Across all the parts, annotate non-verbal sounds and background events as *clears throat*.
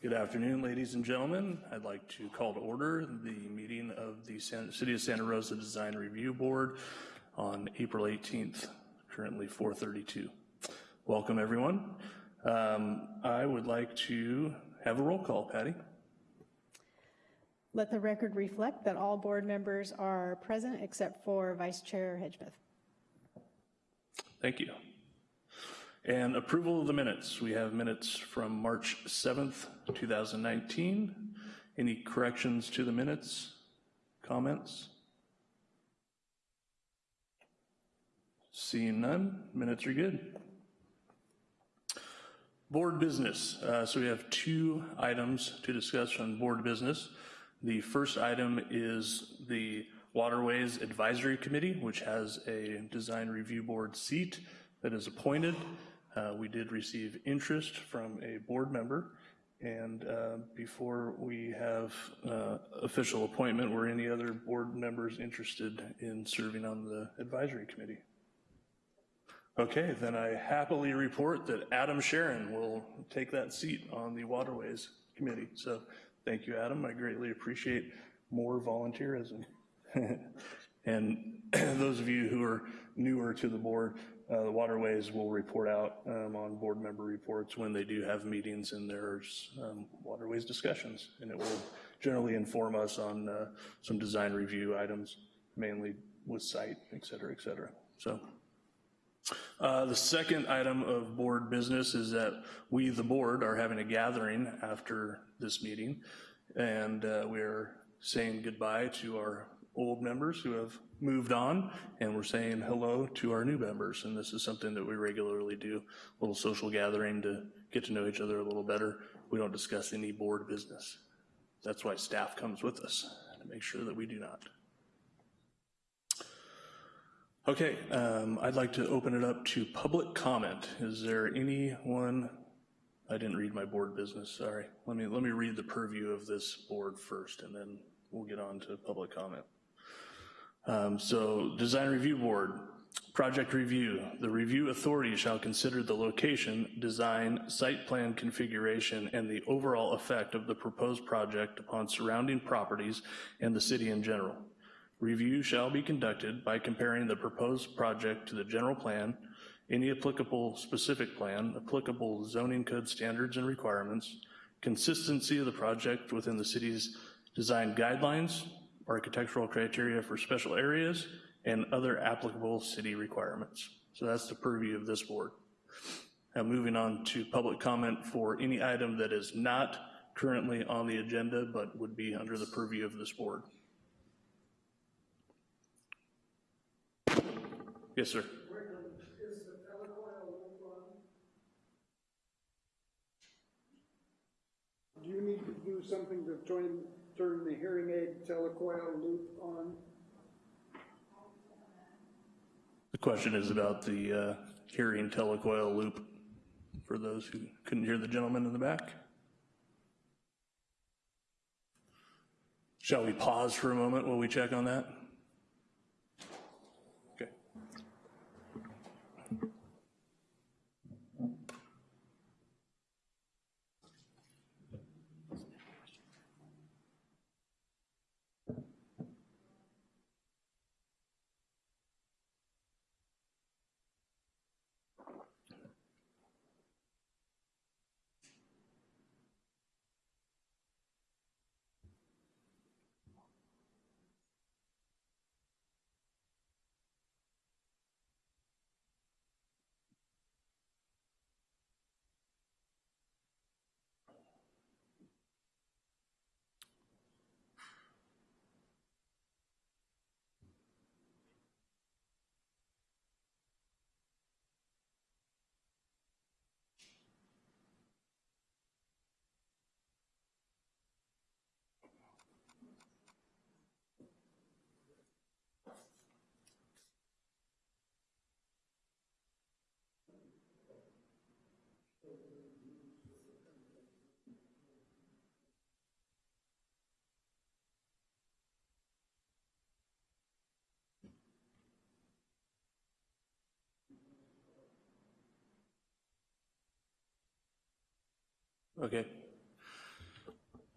Good afternoon, ladies and gentlemen. I'd like to call to order the meeting of the San- City of Santa Rosa Design Review Board on April 18th, currently 4:32. Welcome, everyone. Um, I would like to have a roll call, Patty. Let the record reflect that all board members are present except for Vice Chair Hedgepeth. Thank you. And approval of the minutes. We have minutes from March 7th, 2019. Any corrections to the minutes? Comments? Seeing none, minutes are good. Board business. Uh, So we have two items to discuss on board business. The first item is the Waterways Advisory Committee, which has a design review board seat that is appointed. Uh, We did receive interest from a board member, and uh, before we have uh, official appointment, were any other board members interested in serving on the advisory committee? Okay, then I happily report that Adam Sharon will take that seat on the Waterways Committee. So thank you, Adam. I greatly appreciate more volunteerism. *laughs* And *clears throat* those of you who are newer to the board, uh, the Waterways will report out um, on board member reports when they do have meetings and there's um, Waterways discussions. And it will generally inform us on uh, some design review items, mainly with site, et cetera, et cetera. So uh, The second item of board business is that we, the board, are having a gathering after this meeting, and uh, we're saying goodbye to our old members who have moved on, and we're saying hello to our new members, and this is something that we regularly do, a little social gathering to get to know each other a little better. We don't discuss any board business. That's why staff comes with us, to make sure that we do not. Okay, um, I'd like to open it up to public comment. Is there anyone, I didn't read my board business, sorry. Let me, let me read the purview of this board first, and then we'll get on to public comment. Um, So, Design Review Board, project review. The review authority shall consider the location, design, site plan configuration, and the overall effect of the proposed project upon surrounding properties and the city in general. Review shall be conducted by comparing the proposed project to the general plan, any applicable specific plan, applicable zoning code standards and requirements, consistency of the project within the city's design guidelines, architectural criteria for special areas, and other applicable city requirements. So that's the purview of this board. Now moving on to public comment for any item that is not currently on the agenda but would be under the purview of this board. Yes, sir. Do you need to do something to turn, turn the hearing aid telecoil loop on? The question is about the uh, hearing telecoil loop for those who couldn't hear the gentleman in the back. Shall we pause for a moment while we check on that? Okay.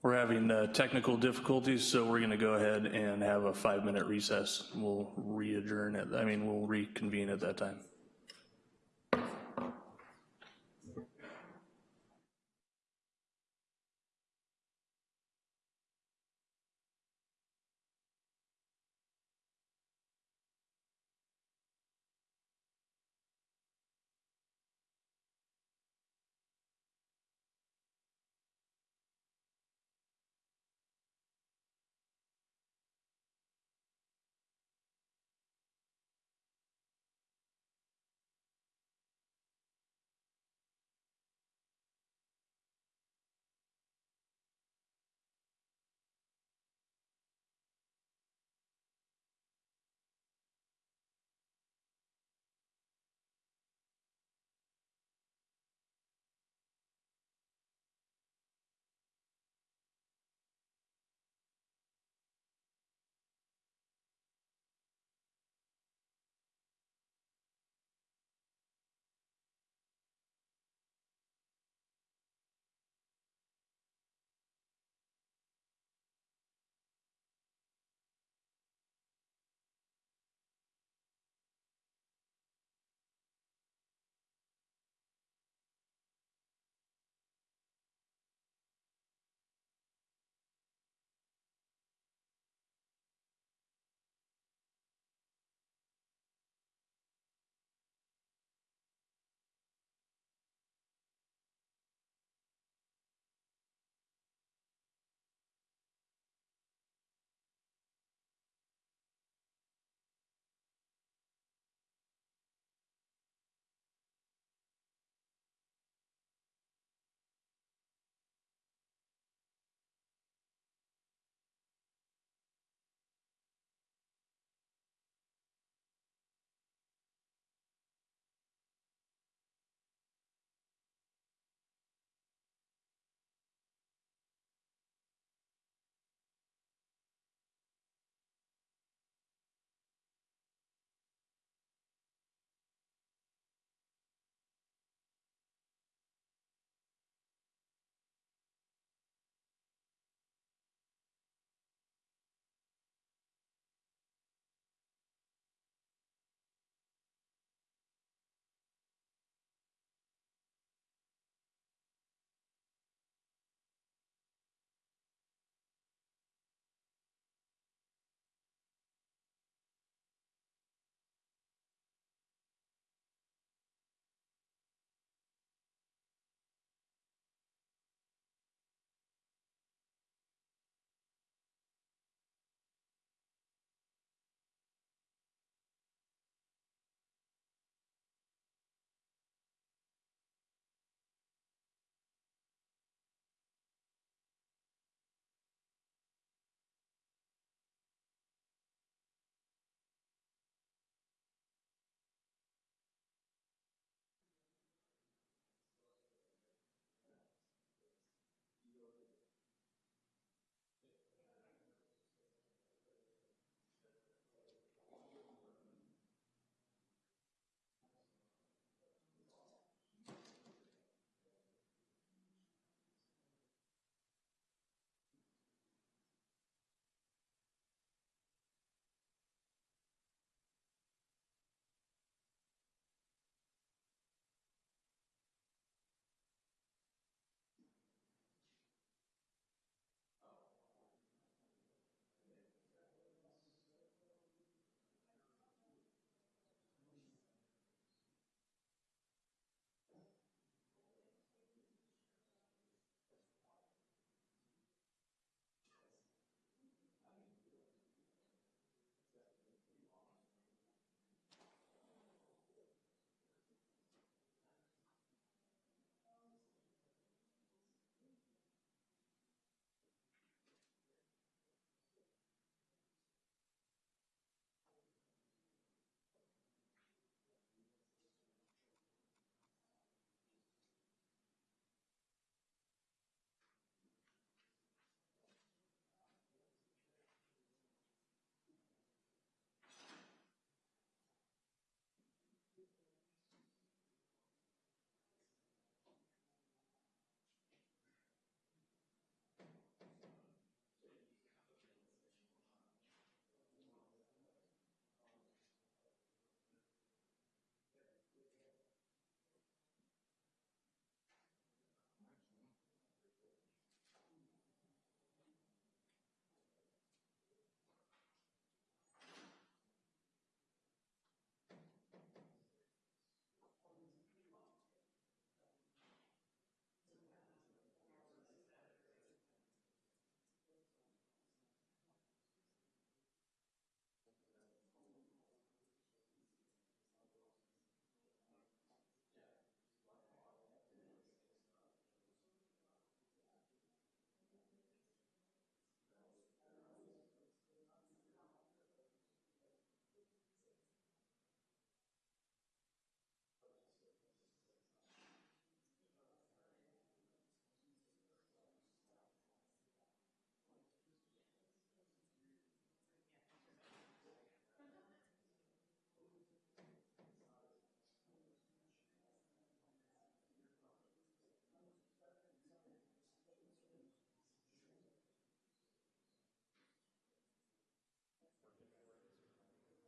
We're having uh, technical difficulties, so we're going to go ahead and have a five-minute recess. We'll re-adjourn it, I mean, we'll reconvene at that time.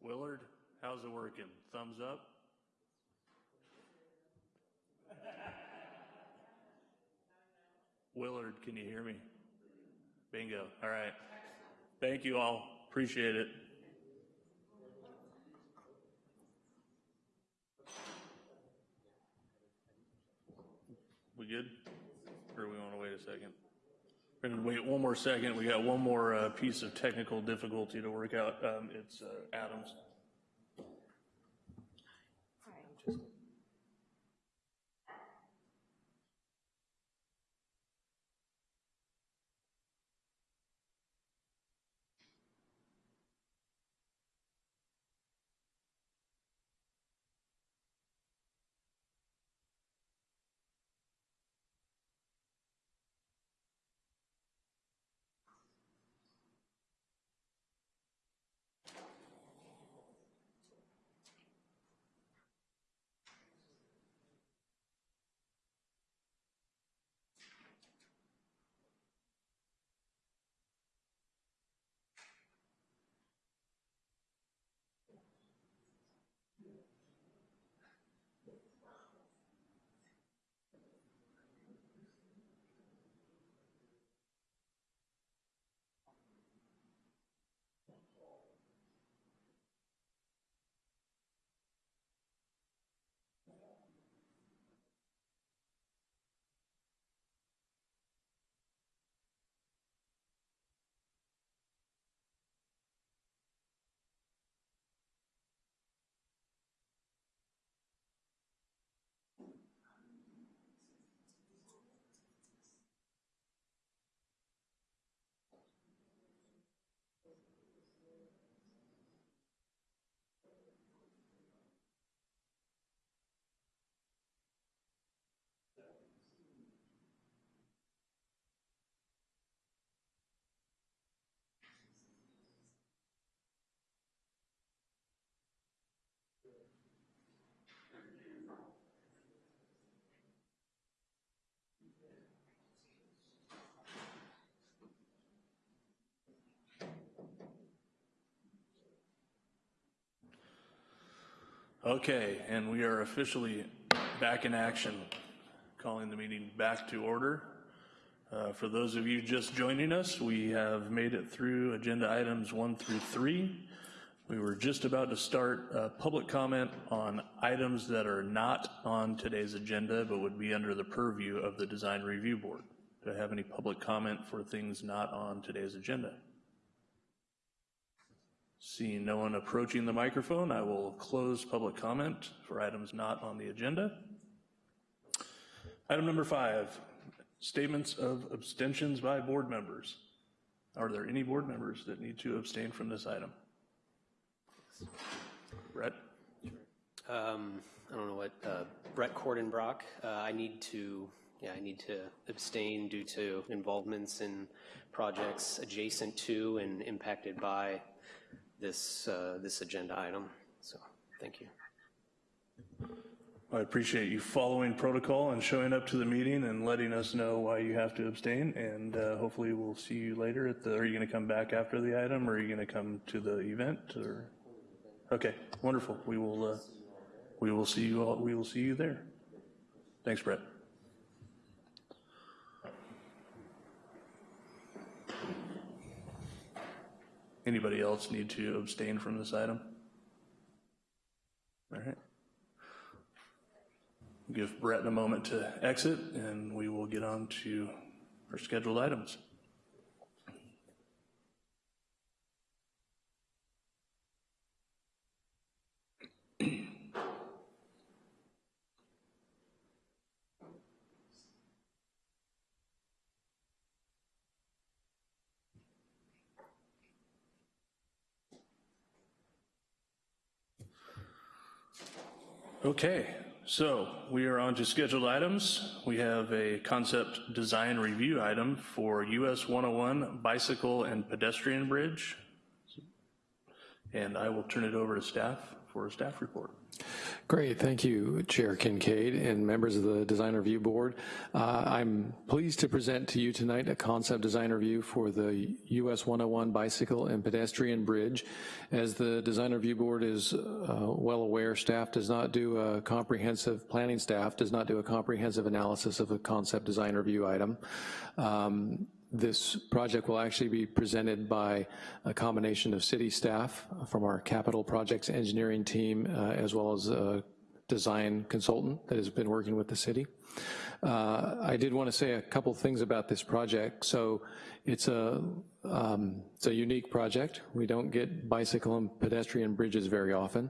Willard, how's it working? Thumbs up? Willard, can you hear me? Bingo, all right. Thank you all, appreciate it. We good? Or we want to wait a second? We're to wait one more second. We got one more uh, piece of technical difficulty to work out. Um, It's uh, Adams. Okay, and we are officially back in action, calling the meeting back to order. Uh, For those of you just joining us, we have made it through agenda items one through three. We were just about to start public comment on items that are not on today's agenda, but would be under the purview of the Design Review Board. Do I have any public comment for things not on today's agenda? Seeing no one approaching the microphone, I will close public comment for items not on the agenda. Item number five, statements of abstentions by board members. Are there any board members that need to abstain from this item? Brett? Um, I don't know what, uh, Brett Cordenbrock, uh, I need to, yeah, I need to abstain due to involvements in projects adjacent to and impacted by this, uh, this agenda item. So, thank you. I appreciate you following protocol and showing up to the meeting and letting us know why you have to abstain. And uh, hopefully we'll see you later at the, are you going to come back after the item or are you going to come to the event or? Okay, wonderful. We will, uh, we will see you all, we will see you there. Thanks, Brett. Anybody else need to abstain from this item? All right. Give Brett a moment to exit, and we will get on to our scheduled items. Okay, so we are on to scheduled items. We have a concept design review item for US 101 bicycle and pedestrian bridge. And I will turn it over to staff for a staff report. Great, thank you, Chair Kincaid and members of the Design Review Board. Uh, I'm pleased to present to you tonight a concept design review for the US 101 Bicycle and Pedestrian Bridge. As the Design Review Board is uh, well aware, staff does not do a comprehensive, planning staff does not do a comprehensive analysis of a concept design review item. Um, this project will actually be presented by a combination of city staff from our capital projects engineering team, uh, as well as a design consultant that has been working with the city. Uh, I did want to say a couple things about this project. So it's a, um, it's a unique project. We don't get bicycle and pedestrian bridges very often.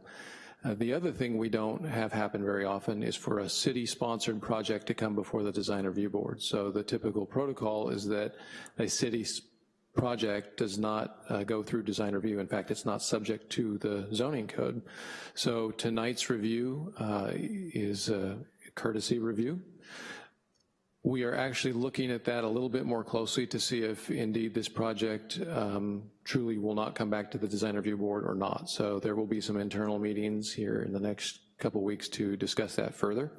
Uh, the other thing we don't have happen very often is for a city-sponsored project to come before the design review board. So the typical protocol is that a city project does not uh, go through design review. In fact, it's not subject to the zoning code. So tonight's review uh, is a courtesy review. We are actually looking at that a little bit more closely to see if indeed this project um, truly will not come back to the design review board or not. So there will be some internal meetings here in the next couple weeks to discuss that further.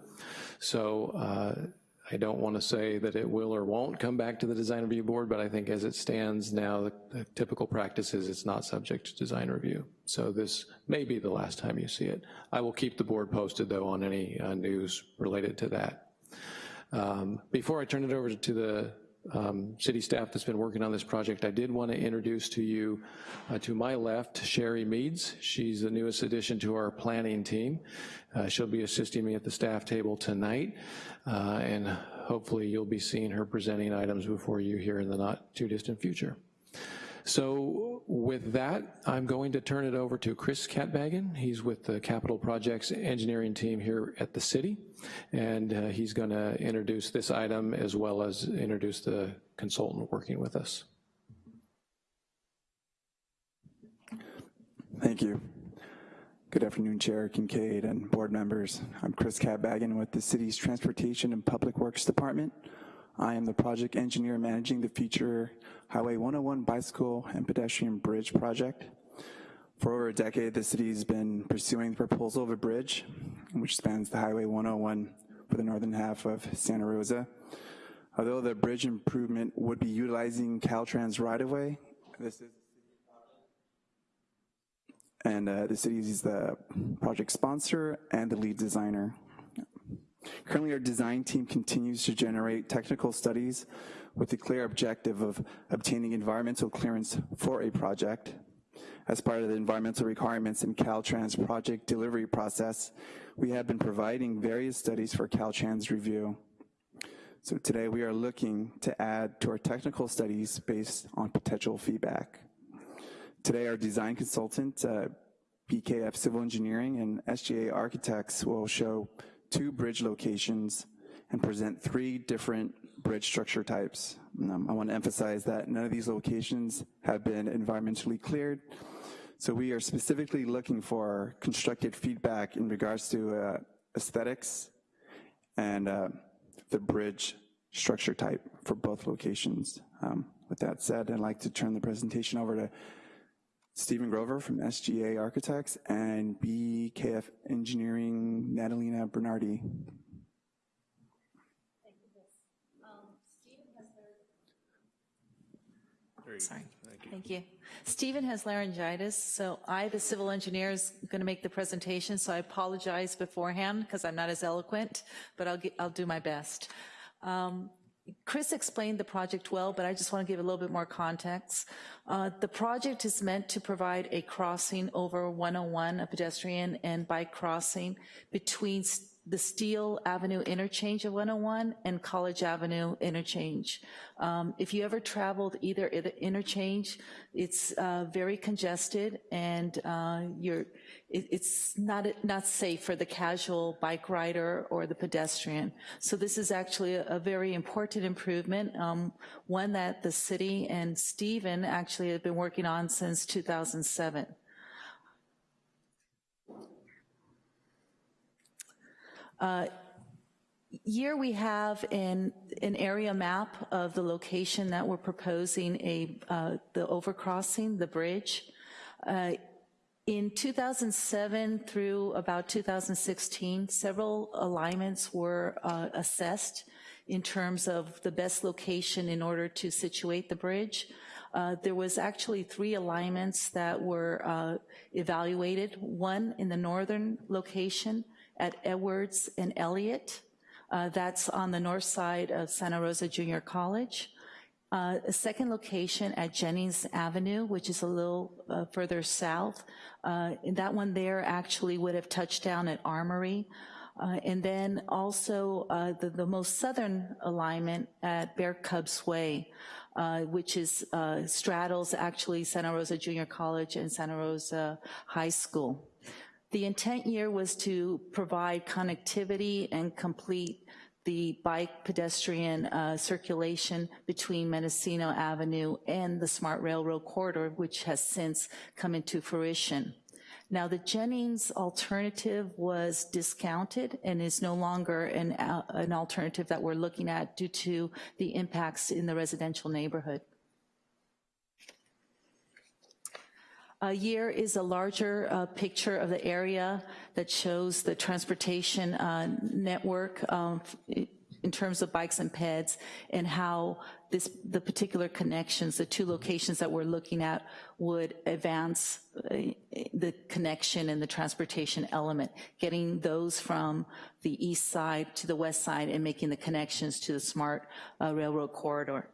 So uh, I don't want to say that it will or won't come back to the design review board, but I think as it stands now, the, the typical practice is it's not subject to design review. So this may be the last time you see it. I will keep the board posted though on any uh, news related to that. Um, before I turn it over to the um, city staff that's been working on this project, I did want to introduce to you, uh, to my left, Sherry Meads. She's the newest addition to our planning team. Uh, she'll be assisting me at the staff table tonight, uh, and hopefully you'll be seeing her presenting items before you here in the not too distant future. So with that, I'm going to turn it over to Chris Katbagen. He's with the Capital Projects Engineering team here at the city, and uh, he's gonna introduce this item as well as introduce the consultant working with us. Thank you. Good afternoon, Chair Kincaid and board members. I'm Chris Katbagen with the city's Transportation and Public Works Department. I am the project engineer managing the future Highway 101 bicycle and pedestrian bridge project. For over a decade, the city has been pursuing the proposal of a bridge, which spans the Highway 101 for the northern half of Santa Rosa. Although the bridge improvement would be utilizing Caltrans right-of-way, this is and uh, the city is the project sponsor and the lead designer. Currently, our design team continues to generate technical studies with the clear objective of obtaining environmental clearance for a project. As part of the environmental requirements in Caltrans project delivery process, we have been providing various studies for Caltrans review. So today we are looking to add to our technical studies based on potential feedback. Today our design consultant, uh, BKF Civil Engineering and SGA Architects will show two bridge locations and present three different bridge structure types. Um, I want to emphasize that none of these locations have been environmentally cleared. So we are specifically looking for constructed feedback in regards to uh, aesthetics and uh, the bridge structure type for both locations. Um, with that said, I'd like to turn the presentation over to Stephen Grover from SGA Architects and BKF Engineering, Natalina Bernardi. Sorry. Thank you. Stephen has laryngitis, so I, the civil engineer, is going to make the presentation, so I apologize beforehand because I'm not as eloquent, but I'll, get, I'll do my best. Um, Chris explained the project well, but I just want to give a little bit more context. Uh, the project is meant to provide a crossing over 101, a pedestrian and bike crossing between the Steele Avenue interchange of 101 and College Avenue interchange. Um, if you ever traveled either interchange, it's uh, very congested and uh, it, it's not, not safe for the casual bike rider or the pedestrian. So this is actually a, a very important improvement, um, one that the city and Stephen actually have been working on since 2007. Here we have an, an area map of the location that we're proposing a, uh, the overcrossing, the bridge. Uh, In 2007 through about 2016, several alignments were uh, assessed in terms of the best location in order to situate the bridge. Uh, There was actually three alignments that were uh, evaluated, one in the northern location at Edwards and Elliott. Uh, That's on the north side of Santa Rosa Junior College. Uh, A second location at Jennings Avenue, which is a little uh, further south. Uh, That one there actually would have touched down at Armory. Uh, And then also uh, the the most southern alignment at Bear Cubs Way, which is straddles actually Santa Rosa Junior College and Santa Rosa High School. The intent here was to provide connectivity and complete the bike pedestrian uh, circulation between Mendocino Avenue and the Smart Railroad Corridor, which has since come into fruition. Now, the Jennings alternative was discounted and is no longer an, uh, an alternative that we're looking at due to the impacts in the residential neighborhood. Uh, is a larger uh, picture of the area that shows the transportation uh, network um, in terms of bikes and peds and how this, the particular connections, the two locations that we're looking at would advance uh, the connection and the transportation element, getting those from the east side to the west side and making the connections to the smart uh, railroad corridor.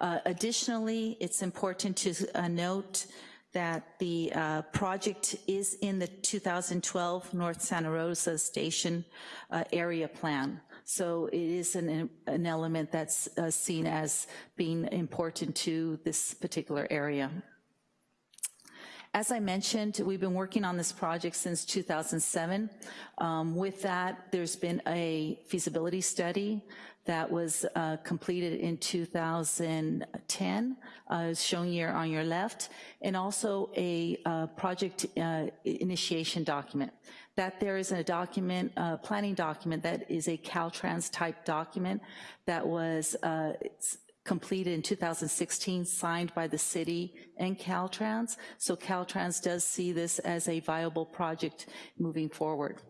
Uh, Additionally, it's important to uh, note that the uh, project is in the 2012 North Santa Rosa Station uh, area plan. So it is an, an element that's uh, seen as being important to this particular area. As I mentioned, we've been working on this project since 2007. Um, With that, there's been a feasibility study that was uh, completed in 2010, uh, shown here on your left, and also a uh, project uh, initiation document. That there is a document, a planning document that is a Caltrans type document that was uh, completed in 2016, signed by the city and Caltrans. So Caltrans does see this as a viable project moving forward.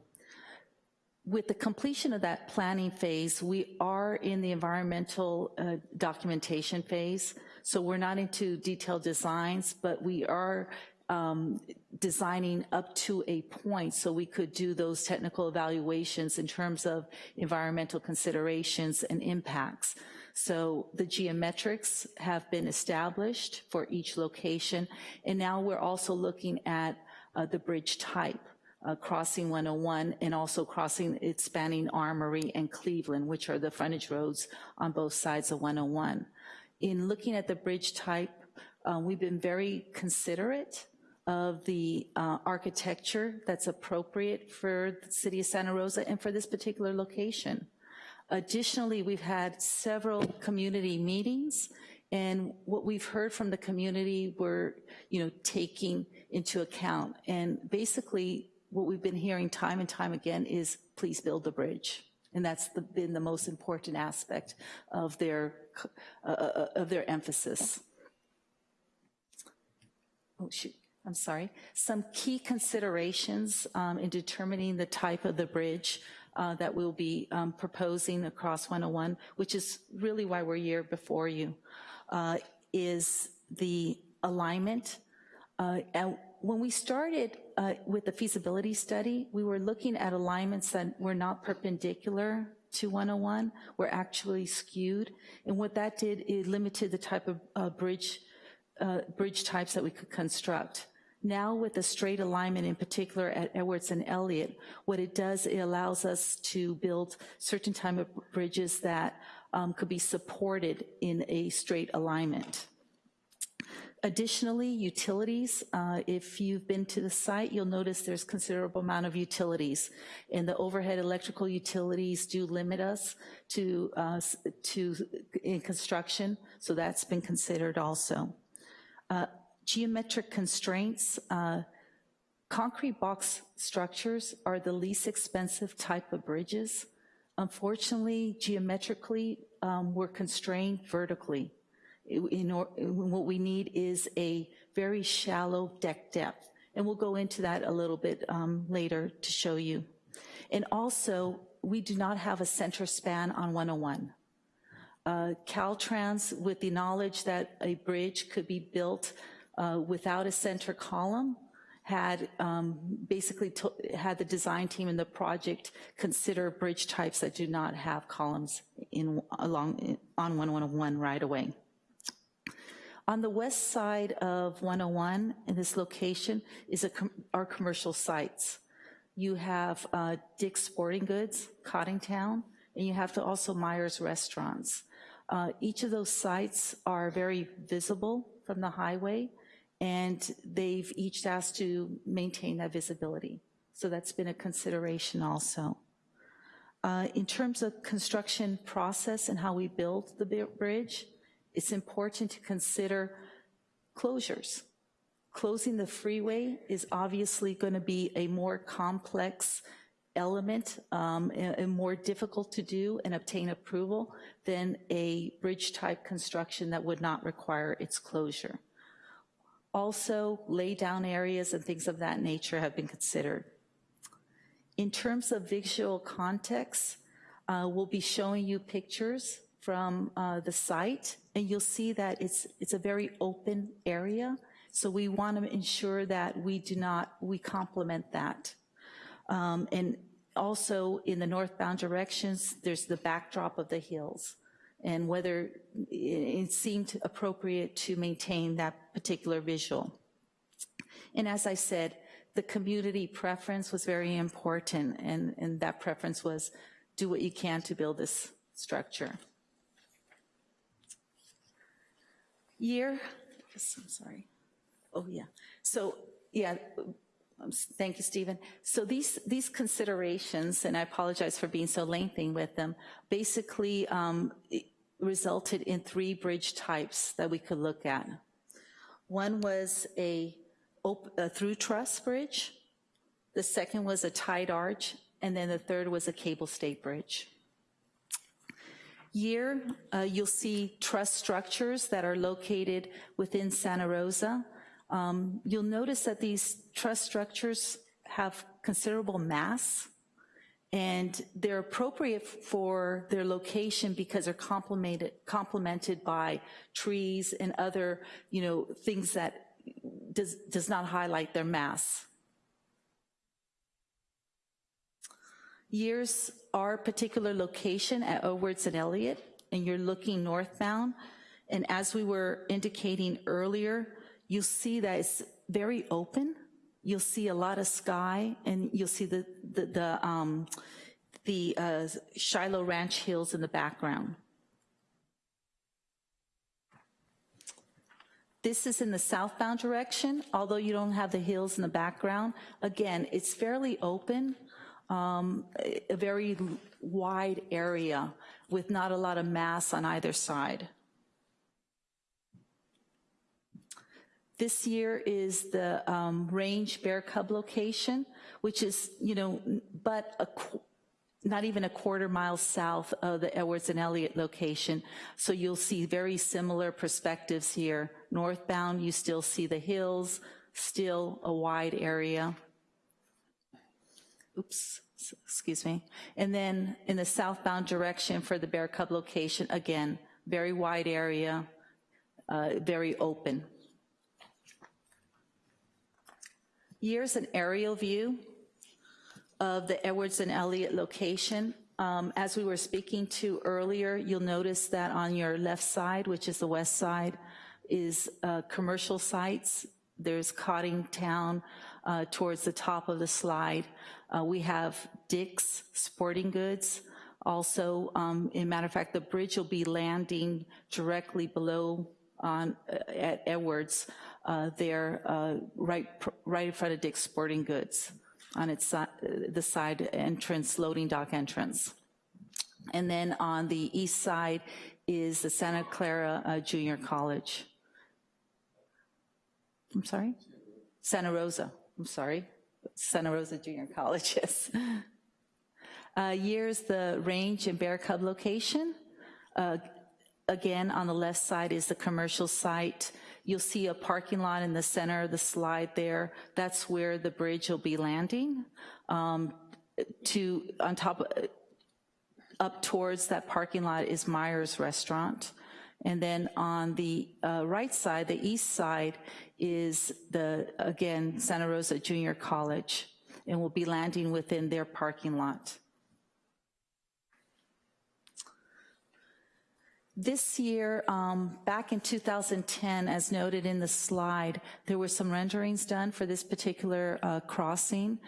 With the completion of that planning phase, we are in the environmental uh, documentation phase. So we're not into detailed designs, but we are um, designing up to a point so we could do those technical evaluations in terms of environmental considerations and impacts. So the geometrics have been established for each location, and now we're also looking at uh, the bridge type, uh, crossing 101 and also crossing it spanning Armory and Cleveland, which are the frontage roads on both sides of 101. In looking at the bridge type, uh, we've been very considerate of the uh, architecture that's appropriate for the city of Santa Rosa and for this particular location. Additionally, we've had several community meetings, and what we've heard from the community, we're, you know, taking into account. And basically, what we've been hearing time and time again is, please build the bridge. And that's the, been the most important aspect of their, uh, of their emphasis. Oh, shoot. I'm sorry. Some key considerations um, in determining the type of the bridge uh, that we'll be um, proposing across 101, which is really why we're here before you, uh, is the alignment. Uh, when we started uh, with the feasibility study, we were looking at alignments that were not perpendicular to 101, were actually skewed. And what that did, it limited the type of uh, bridge, uh, bridge types that we could construct. Now with the straight alignment in particular at Edwards and Elliott, what it does, it allows us to build certain type of bridges that um, could be supported in a straight alignment. Additionally, utilities, uh, if you've been to the site, you'll notice there's considerable amount of utilities. And the overhead electrical utilities do limit us to, uh, to in construction, so that's been considered also. Uh, geometric constraints, uh, concrete box structures are the least expensive type of bridges. Unfortunately, geometrically, um, we're constrained vertically. In, or- what we need is a very shallow deck depth. And we'll go into that a little bit um, later to show you. And also, we do not have a center span on 101. Uh, Caltrans, with the knowledge that a bridge could be built uh, without a center column, had um, basically had the design team and the project consider bridge types that do not have columns in, along, on 101 right away. On the west side of 101, in this location, is a com- our commercial sites. You have uh, Dick's Sporting Goods, Coddingtown, and you have to also Myers Restaurants. Uh, Each of those sites are very visible from the highway, and they've each asked to maintain that visibility. So that's been a consideration also. Uh, In terms of construction process and how we build the bridge, it's important to consider closures. Closing the freeway is obviously going to be a more complex element um, and more difficult to do and obtain approval than a bridge-type construction that would not require its closure. Also, lay-down areas and things of that nature have been considered. In terms of visual context, uh, we'll be showing you pictures from uh, the site, and you'll see that it's, it's a very open area, so we want to ensure that we do not, we complement that. Um, And also, in the northbound directions, there's the backdrop of the hills, and whether it seemed appropriate to maintain that particular visual. And as I said, the community preference was very important, and, and that preference was do what you can to build this structure. Year, yes, I'm sorry. Oh, yeah. So, yeah, um, thank you, Stephen. So these, these considerations, and I apologize for being so lengthy with them, basically um, resulted in three bridge types that we could look at. One was a, a through truss bridge, the second was a tied arch, and then the third was a cable stayed bridge. Year, uh, you'll see truss structures that are located within Santa Rosa. Um, You'll notice that these truss structures have considerable mass, and they're appropriate for their location because they're complemented, complemented by trees and other, you know, things that does, does not highlight their mass. Years our particular location at Edwards and Elliott, and you're looking northbound, and as we were indicating earlier, you'll see that it's very open. You'll see a lot of sky, and you'll see the, the, the, um, the uh, Shiloh Ranch Hills in the background. This is in the southbound direction, although you don't have the hills in the background. Again, it's fairly open, um, a very wide area with not a lot of mass on either side. This year is the um, Range Bear Cub location, which is, you know, but a, not even a quarter mile south of the Edwards and Elliott location. So you'll see very similar perspectives here. Northbound, you still see the hills, still a wide area. Oops, excuse me. And then in the southbound direction for the Bear Cub location, again, very wide area, uh, very open. Here's an aerial view of the Edwards and Elliott location. Um, As we were speaking to earlier, you'll notice that on your left side, which is the west side, is uh, commercial sites. There's Coddingtown uh, towards the top of the slide. Uh, We have Dick's Sporting Goods. Also, um, in matter of fact, the bridge will be landing directly below on, uh, at Edwards, uh, there, uh, right, right in front of Dick's Sporting Goods, on its, uh, the side entrance, loading dock entrance. And then on the east side is the Santa Clara uh, Junior College. I'm sorry? Santa Rosa, I'm sorry. Santa Rosa Junior College, *laughs* yes. Uh, Years, the Range and Bear Cub location. Uh, again, on the left side is the commercial site. You'll see a parking lot in the center of the slide there. That's where the bridge will be landing. Um, To, on top, up towards that parking lot is Myers Restaurant. And then on the uh, right side, the east side, is the, again, Santa Rosa Junior College, and will be landing within their parking lot. This year, um, back in 2010, as noted in the slide, there were some renderings done for this particular uh, crossing.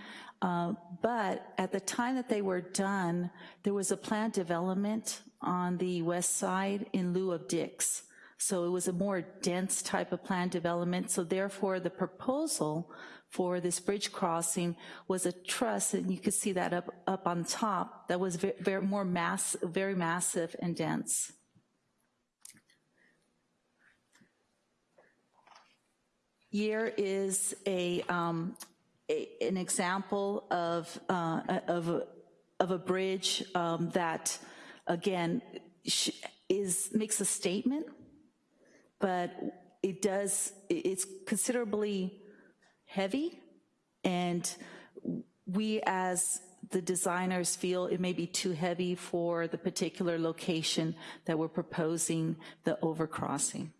Uh, But at the time that they were done, there was a planned development on the west side in lieu of Dick's. So it was a more dense type of planned development. So therefore, the proposal for this bridge crossing was a truss, and you could see that up, up on top, that was very, very more mass, very massive and dense. Here is a, um, a- an example of, uh, of, a- of a bridge um, that, again, is, makes a statement, but it does, it's considerably heavy, and we as the designers feel it may be too heavy for the particular location that we're proposing the overcrossing.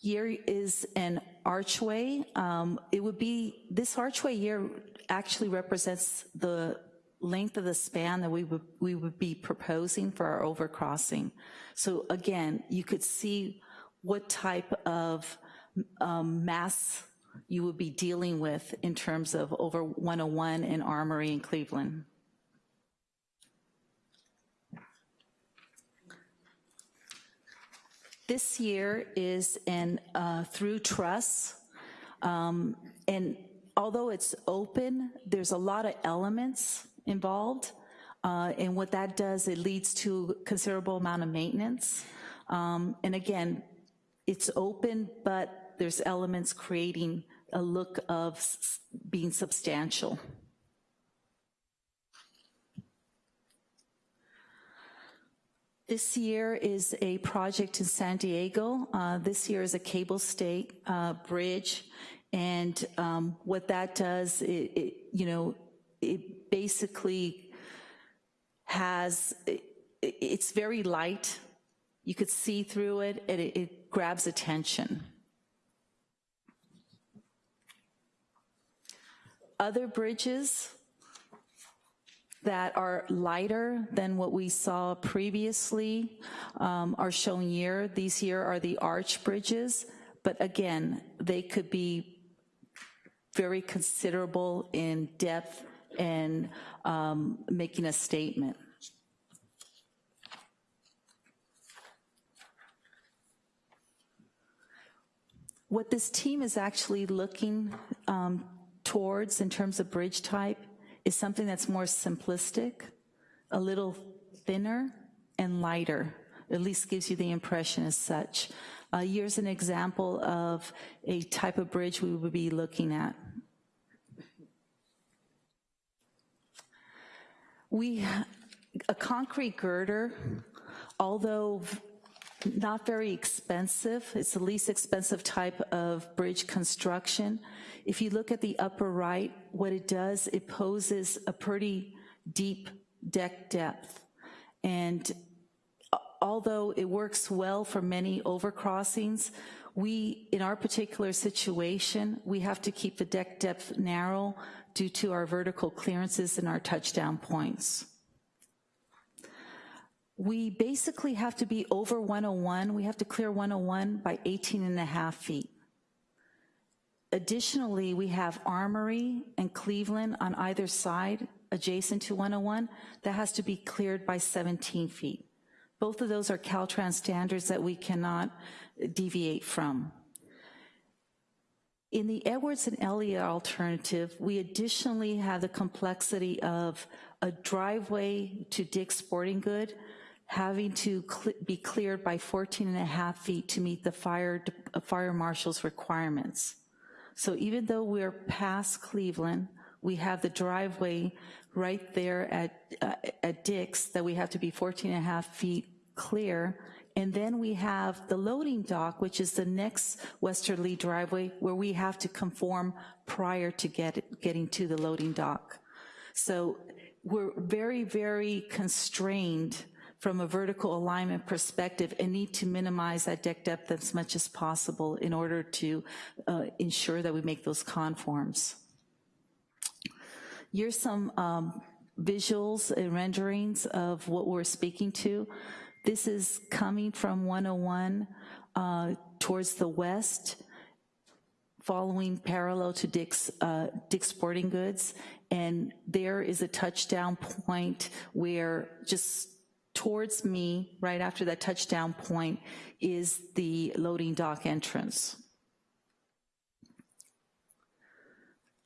Here is an archway. Um, It would be, this archway here actually represents the length of the span that we would, we would be proposing for our overcrossing. So again, you could see what type of um, mass you would be dealing with in terms of over 101 and Armory in Cleveland. This year is in uh, through truss, um, and although it's open, there's a lot of elements involved, uh, and what that does, it leads to considerable amount of maintenance. Um, And again, it's open, but there's elements creating a look of being substantial. This year is a project in San Diego. Uh, This year is a cable stayed uh, bridge, and um, what that does, it, it, you know, it basically has, it- it's very light. You could see through it, and it it grabs attention. Other bridges that are lighter than what we saw previously um, are shown here. These here are the arch bridges, but again, they could be very considerable in depth and um, making a statement. What this team is actually looking um, towards in terms of bridge type is something that's more simplistic, a little thinner and lighter, at least gives you the impression as such. Uh, Here's an example of a type of bridge we would be looking at. We, a concrete girder, although not very expensive. It's the least expensive type of bridge construction. If you look at the upper right, what it does, it poses a pretty deep deck depth. And although it works well for many overcrossings, we, in our particular situation, we have to keep the deck depth narrow due to our vertical clearances and our touchdown points we basically have to be over 101. We have to clear 101 by 18 and a half feet. Additionally, we have Armory and Cleveland on either side adjacent to 101 that has to be cleared by 17 feet. Both of those are Caltrans standards that we cannot deviate from. In the Edwards and Elliott alternative, we additionally have the complexity of a driveway to Dick's Sporting Good having to cle- be cleared by 14 and a half feet to meet the fire, uh, fire marshal's requirements. So even though we're past Cleveland, we have the driveway right there at, uh, at Dick's that we have to be 14 and a half feet clear. And then we have the loading dock, which is the next westerly driveway where we have to conform prior to get, getting to the loading dock. So we're very, very constrained from a vertical alignment perspective and need to minimize that deck depth as much as possible in order to uh, ensure that we make those conforms. Here's some um, visuals and renderings of what we're speaking to. This is coming from 101 uh, towards the west, following parallel to Dick's, uh, Dick's Sporting Goods, and there is a touchdown point where just towards me, right after that touchdown point, is the loading dock entrance.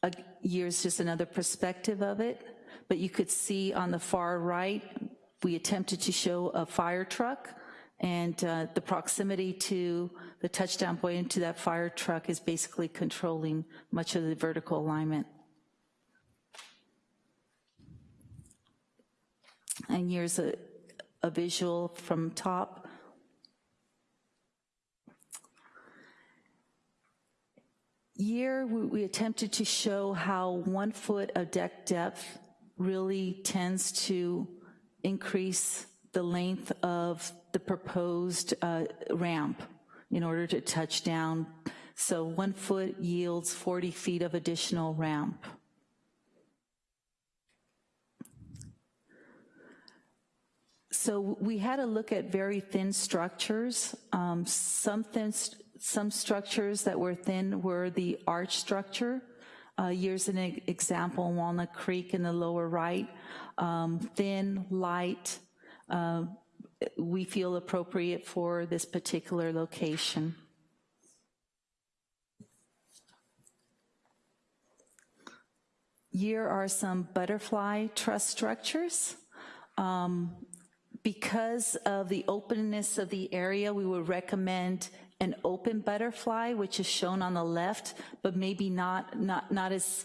Uh, Here's just another perspective of it, but you could see on the far right, we attempted to show a fire truck, and uh, the proximity to the touchdown point into that fire truck is basically controlling much of the vertical alignment. And here's a, a visual from top. Here, we, we attempted to show how one foot of deck depth really tends to increase the length of the proposed uh, ramp in order to touch down. So one foot yields 40 feet of additional ramp. So we had a look at very thin structures. Um, some, thin, some structures that were thin were the arch structure. Uh, here's an example Walnut Creek in the lower right. Um, thin, light, uh, we feel appropriate for this particular location. Here are some butterfly truss structures. Um, because of the openness of the area, we would recommend an open butterfly, which is shown on the left, but maybe not, not, not as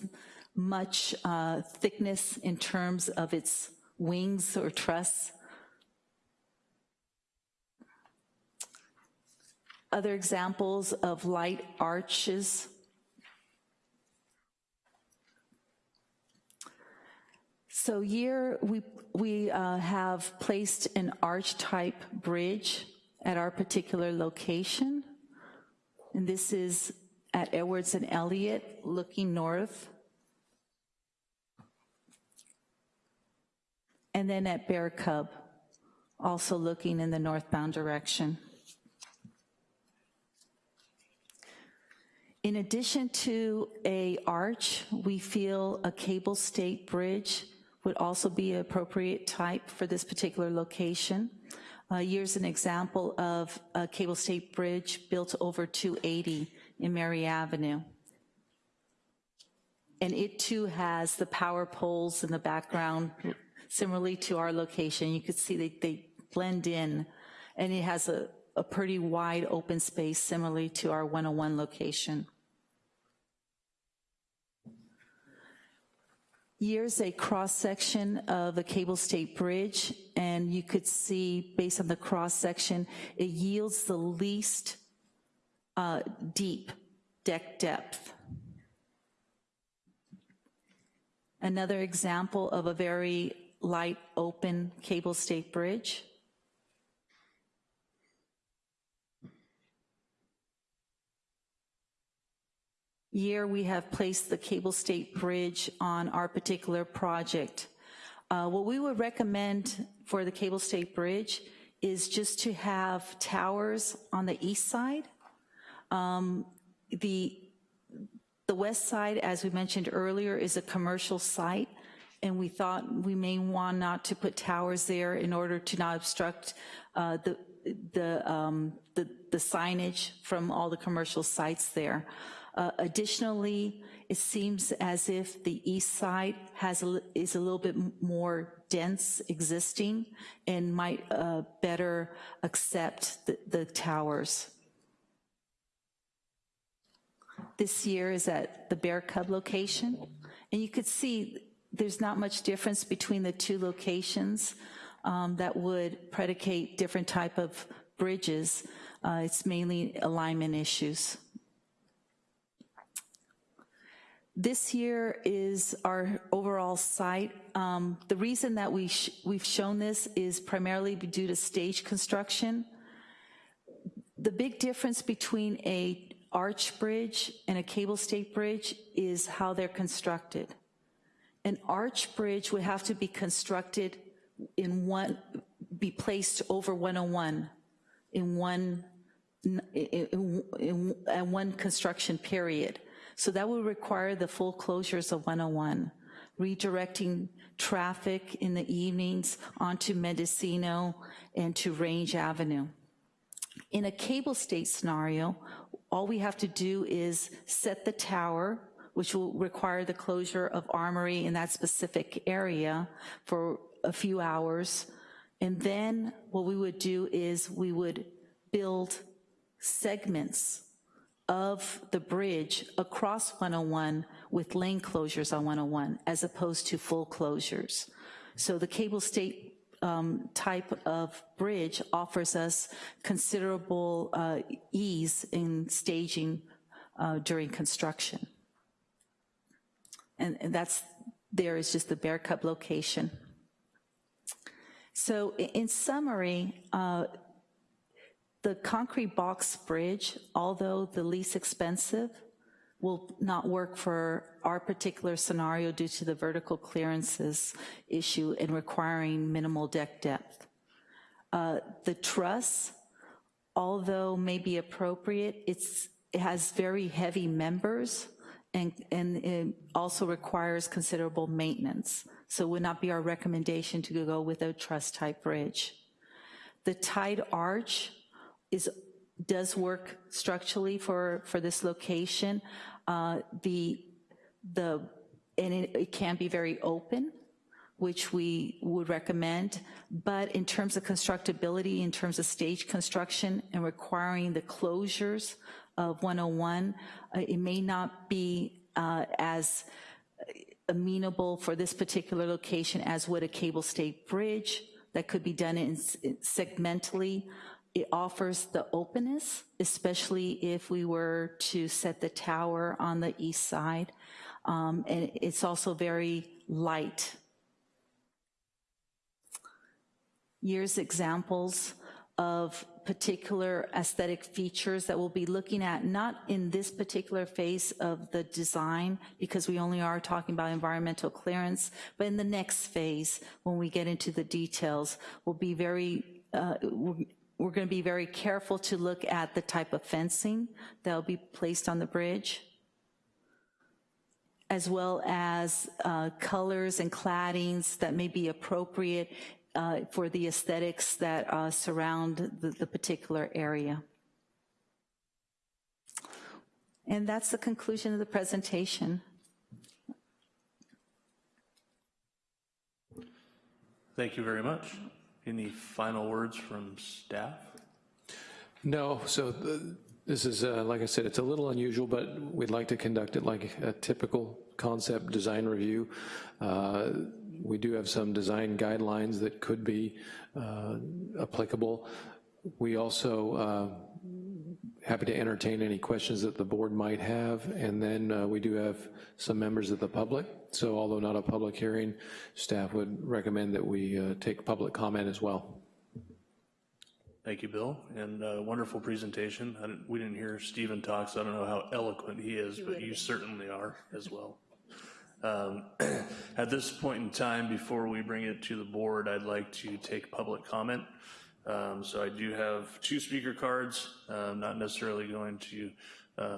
much uh, thickness in terms of its wings or truss. Other examples of light arches. So here we we uh, have placed an arch-type bridge at our particular location. And this is at Edwards and Elliott, looking north. And then at Bear Cub, also looking in the northbound direction. In addition to a arch, we feel a cable stayed bridge would also be an appropriate type for this particular location. Uh, here's an example of a cable stayed bridge built over 280 in Mary Avenue. And it too has the power poles in the background, similarly to our location. You could see they, they blend in, and it has a, a pretty wide open space, similarly to our 101 location. Here's a cross-section of the cable stayed bridge, and you could see, based on the cross-section, it yields the least uh, deep deck depth. Another example of a very light open cable stayed bridge. year we have placed the cable stayed bridge on our particular project. Uh, what we would recommend for the cable stayed bridge is just to have towers on the east side. Um, the, the west side, as we mentioned earlier, is a commercial site, and we thought we may want not to put towers there in order to not obstruct uh, the, the, um, the, the signage from all the commercial sites there. Uh, additionally, it seems as if the east side has a, is a little bit more dense existing and might uh, better accept the, the towers. This year is at the Bear Cub location, and you could see there's not much difference between the two locations um, that would predicate different type of bridges. Uh, It's mainly alignment issues. This here is our overall site. Um, The reason that we sh- we've shown this is primarily due to stage construction. The big difference between a arch bridge and a cable stayed bridge is how they're constructed. An arch bridge would have to be constructed in one, be placed over 101 in one, in, in, in, in one construction period. So that would require the full closures of 101, redirecting traffic in the evenings onto Mendocino and to Range Avenue. In a cable stayed scenario, all we have to do is set the tower, which will require the closure of armory in that specific area for a few hours. And then what we would do is we would build segments of the bridge across 101 with lane closures on 101 as opposed to full closures. So the cable stayed um, type of bridge offers us considerable uh, ease in staging uh, during construction. And, and that's, there is just the Bear Cub location. So in summary, uh, the concrete box bridge, although the least expensive, will not work for our particular scenario due to the vertical clearances issue and requiring minimal deck depth. Uh, The truss, although may be appropriate, it's, it has very heavy members and, and it also requires considerable maintenance. So it would not be our recommendation to go with a truss type bridge. The tied arch is, does work structurally for, for this location. Uh, The, the, and it, it can be very open, which we would recommend, but in terms of constructability, in terms of stage construction and requiring the closures of 101, uh, it may not be uh, as amenable for this particular location as would a cable stayed bridge that could be done in segmentally. It offers the openness, especially if we were to set the tower on the east side. Um, And it's also very light. Here's examples of particular aesthetic features that we'll be looking at, not in this particular phase of the design, because we only are talking about environmental clearance, but in the next phase, when we get into the details, we'll be very, uh, we're we're going to be very careful to look at the type of fencing that'll be placed on the bridge, as well as uh, colors and claddings that may be appropriate uh, for the aesthetics that uh, surround the, the particular area. And that's the conclusion of the presentation. Thank you very much. Any final words from staff? No, so the- this is, uh, like I said, it's a little unusual, but we'd like to conduct it like a typical concept design review. Uh, We do have some design guidelines that could be uh, applicable. We also uh, happy to entertain any questions that the board might have, and then uh, we do have some members of the public. So although not a public hearing, staff would recommend that we uh, take public comment as well. Thank you, Bill, and uh, wonderful presentation. I didn't- We didn't hear Stephen talk, so I don't know how eloquent he is, but you certainly are as well. Um, *clears throat* At this point in time, before we bring it to the board, I'd like to take public comment. Um, So I do have two speaker cards, uh, not necessarily going to uh,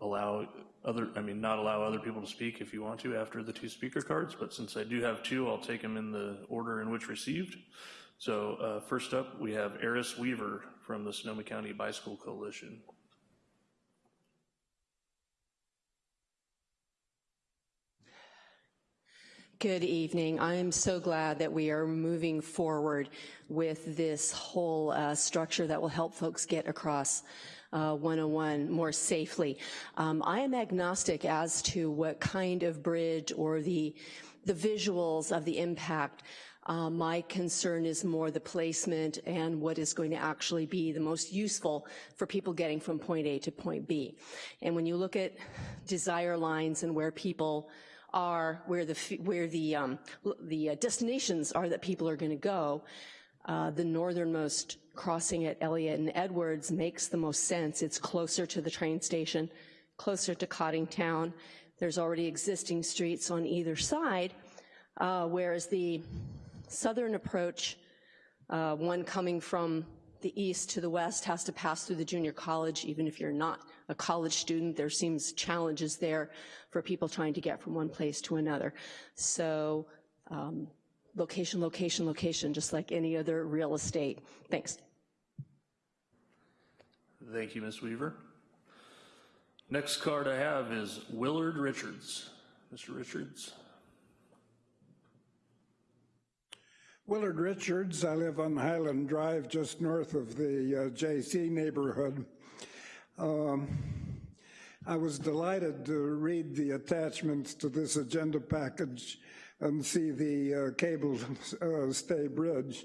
allow other, I mean, not allow other people to speak if you want to after the two speaker cards, but since I do have two, I'll take them in the order in which received. So uh, first up, we have Eris Weaver from the Sonoma County Bicycle Coalition. Good evening. I am so glad that we are moving forward with this whole uh, structure that will help folks get across uh, 101 more safely. Um, I am agnostic as to what kind of bridge or the the visuals of the impact. Uh, my concern is more the placement and what is going to actually be the most useful for people getting from point A to point B. And when you look at desire lines and where people are, where the, where the, um, the uh, destinations are that people are gonna go, uh, the northernmost crossing at Elliott and Edwards makes the most sense. It's closer to the train station, closer to Coddingtown. There's already existing streets on either side, uh, whereas the southern approach, uh, one coming from the east to the west has to pass through the junior college, even if you're not a college student, there seems challenges there for people trying to get from one place to another. So um, location, location, location, just like any other real estate. Thanks. Thank you, Ms. Weaver. Next card I have is Willard Richards. Mr. Richards. Willard Richards, I live on Highland Drive, just north of the uh, JC neighborhood. Um, I was delighted to read the attachments to this agenda package and see the uh, cable *laughs* uh, stay bridge.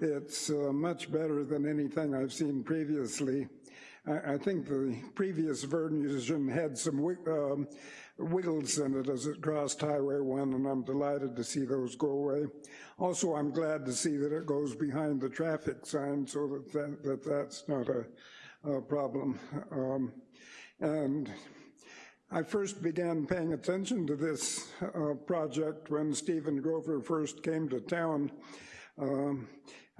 It's uh, much better than anything I've seen previously. I, I think the previous version had some um, wiggles in it as it crossed Highway 1, and I'm delighted to see those go away. Also, I'm glad to see that it goes behind the traffic sign so that, that, that that's not a, a problem. Um, and I first began paying attention to this uh, project when Stephen Grover first came to town. Um,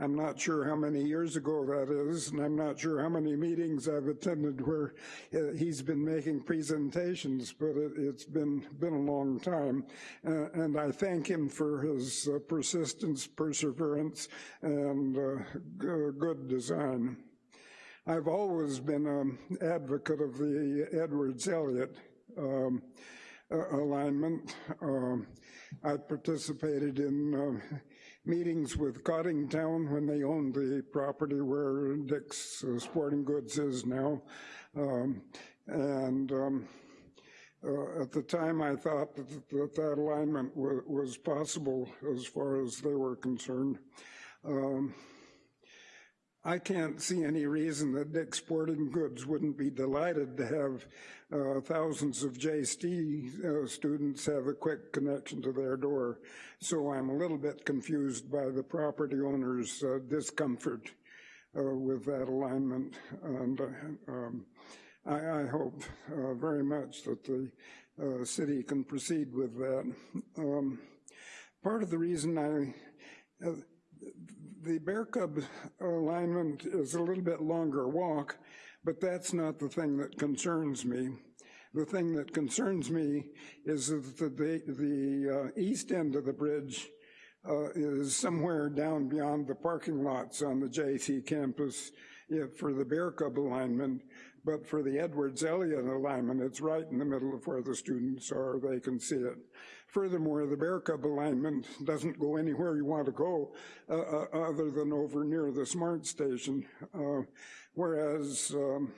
I'm not sure how many years ago that is, and I'm not sure how many meetings I've attended where uh, he's been making presentations, but it, has been, been a long time. Uh, and I thank him for his uh, persistence, perseverance, and uh, good design. I've always been an advocate of the Edwards-Elliott um, alignment. Um, I participated in uh, meetings with Coddingtown when they owned the property where Dick's uh, Sporting Goods is now. Um, and um, uh, at the time I thought that that, that alignment was possible as far as they were concerned. Um, I can't see any reason that Dick's Sporting Goods wouldn't be delighted to have uh, thousands of JST uh, students have a quick connection to their door. So I'm a little bit confused by the property owner's uh, discomfort uh, with that alignment. And uh, um, I, I, hope uh, very much that the city can proceed with that. Um, part of the reason I the Bear Cub alignment is a little bit longer walk, but that's not the thing that concerns me. The thing that concerns me is that the, the uh, east end of the bridge uh, is somewhere down beyond the parking lots on the JC campus yeah, for the Bear Cub alignment, but for the Edwards-Elliott alignment, it's right in the middle of where the students are, they can see it. Furthermore, the Bear Cub alignment doesn't go anywhere you want to go uh, uh, other than over near the SMART station, uh, whereas um,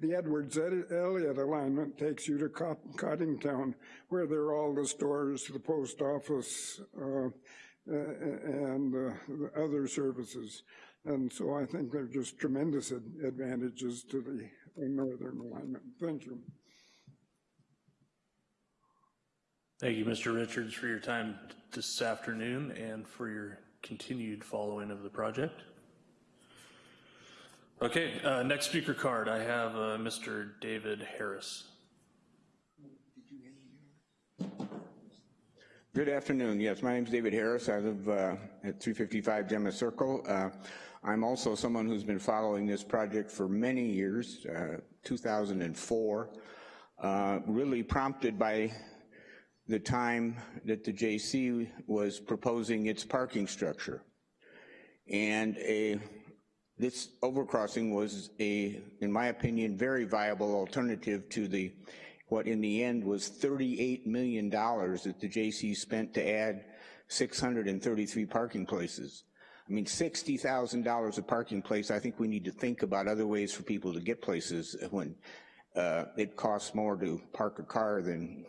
the Edwards-Elliott alignment takes you to Coddingtown, where there are all the stores, the post office, uh, and uh, other services. And so I think there are just tremendous advantages to the northern alignment. Thank you. Thank you, Mr. Richards, for your time this afternoon and for your continued following of the project. Okay, uh, next speaker card, I have uh, Mr. David Harris. Good afternoon. Yes, my name is David Harris. I live uh, at 355 Gemma Circle. Uh, I'm also someone who's been following this project for many years, uh, 2004, uh, really prompted by the time that the JC was proposing its parking structure. And a, this overcrossing was a, in my opinion, very viable alternative to the, what in the end was $38 million that the JC spent to add 633 parking places. I mean, $60,000 a parking place, I think we need to think about other ways for people to get places when uh, it costs more to park a car than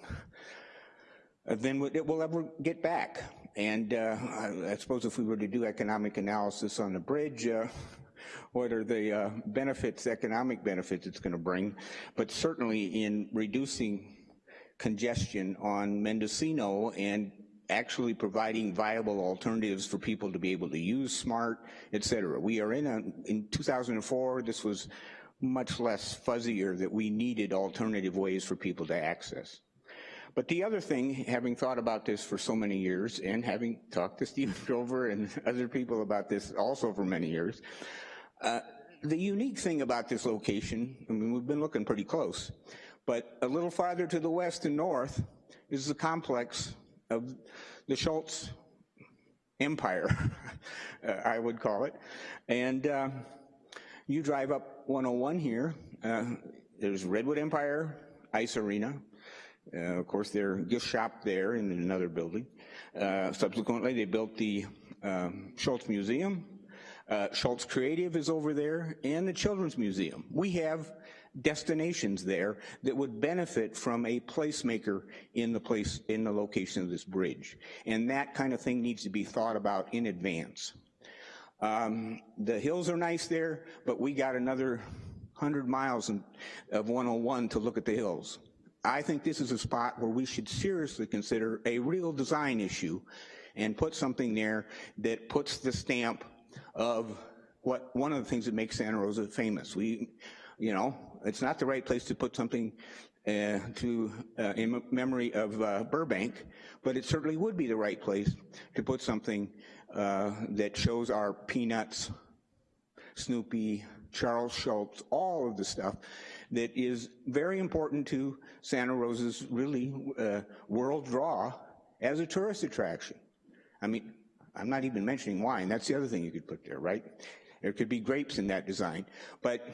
uh, what it will ever get back. And uh, I, I suppose if we were to do economic analysis on the bridge, uh, what are the uh, benefits, economic benefits it's gonna bring, but certainly in reducing congestion on Mendocino and actually providing viable alternatives for people to be able to use SMART, et cetera. We are in a, in 2004, this was much less fuzzier that we needed alternative ways for people to access. But the other thing, having thought about this for so many years and having talked to Stephen *laughs* Grover and other people about this also for many years, uh, the unique thing about this location, I mean, we've been looking pretty close, but a little farther to the west and north is the complex of the Schulz empire, *laughs* uh, I would call it. And uh, you drive up 101 here, uh, there's Redwood Empire Ice Arena. Uh, of course, their gift shop there in another building. Uh, subsequently, they built the um, Schulz Museum. Uh, Schulz Creative is over there, and the Children's Museum. We have destinations there that would benefit from a placemaker in the place, in the location of this bridge. And that kind of thing needs to be thought about in advance. Um, the hills are nice there, but we got another 100 miles of 101 to look at the hills. I think this is a spot where we should seriously consider a real design issue and put something there that puts the stamp of what one of the things that makes Santa Rosa famous. We, you know, it's not the right place to put something uh, to uh, in memory of uh, Burbank, but it certainly would be the right place to put something uh, that shows our Peanuts, Snoopy, Charles Schulz, all of the stuff that is very important to Santa Rosa's really uh, world draw as a tourist attraction. I mean, I'm not even mentioning wine, that's the other thing you could put there, right? There could be grapes in that design, but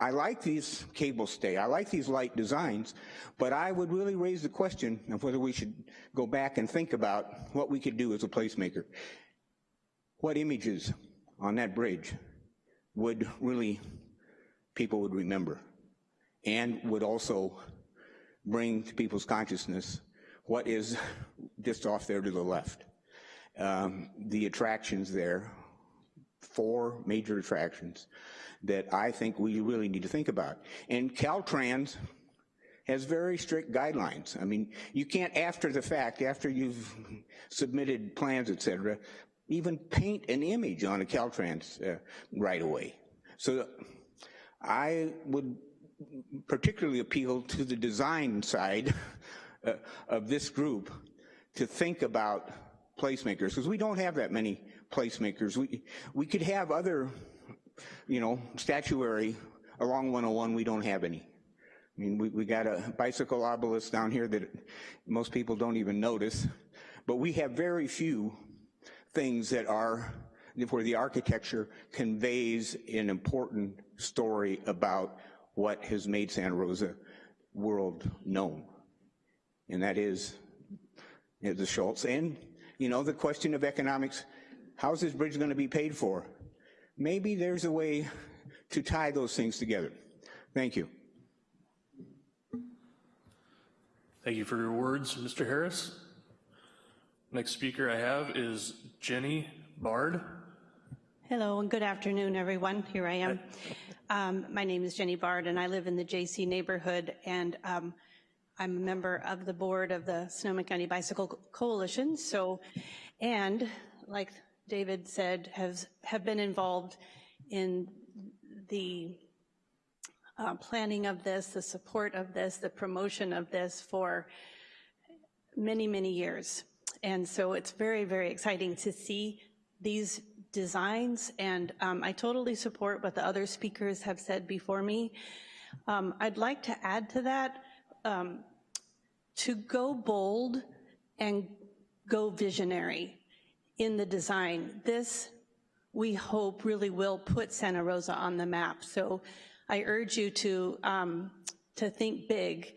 I like these cable stay, I like these light designs, but I would really raise the question of whether we should go back and think about what we could do as a placemaker. What images on that bridge would really, people would remember, and would also bring to people's consciousness what is just off there to the left. Um, the attractions there, four major attractions, that I think we really need to think about. And Caltrans has very strict guidelines. I mean, you can't, after the fact, after you've submitted plans, et cetera, even paint an image on a Caltrans uh, right away. So I would particularly appeal to the design side *laughs* uh, of this group to think about placemakers, because we don't have that many placemakers. We, we could have other you know, statuary along 101, we don't have any. I mean, we, we got a bicycle obelisk down here that most people don't even notice, but we have very few things that are, where the architecture conveys an important story about what has made Santa Rosa world known. And that is the Schulz. And, you know, the question of economics, how's this bridge gonna be paid for? maybe there's a way to tie those things together. Thank you. Thank you for your words, Mr. Harris. Next speaker I have is Jenny Bard. Hello and good afternoon, everyone. Here I am. Um, my name is Jenny Bard, and I live in the JC neighborhood, and um, I'm a member of the board of the Sonoma County Bicycle Coalition. So, and like David said, has, have been involved in the uh, planning of this, the support of this, the promotion of this for many, many years. And so it's very, very exciting to see these designs, and um, I totally support what the other speakers have said before me. Um, I'd like to add to that, um, to go bold and go visionary in the design. This, we hope, really will put Santa Rosa on the map. So I urge you to, um, to think big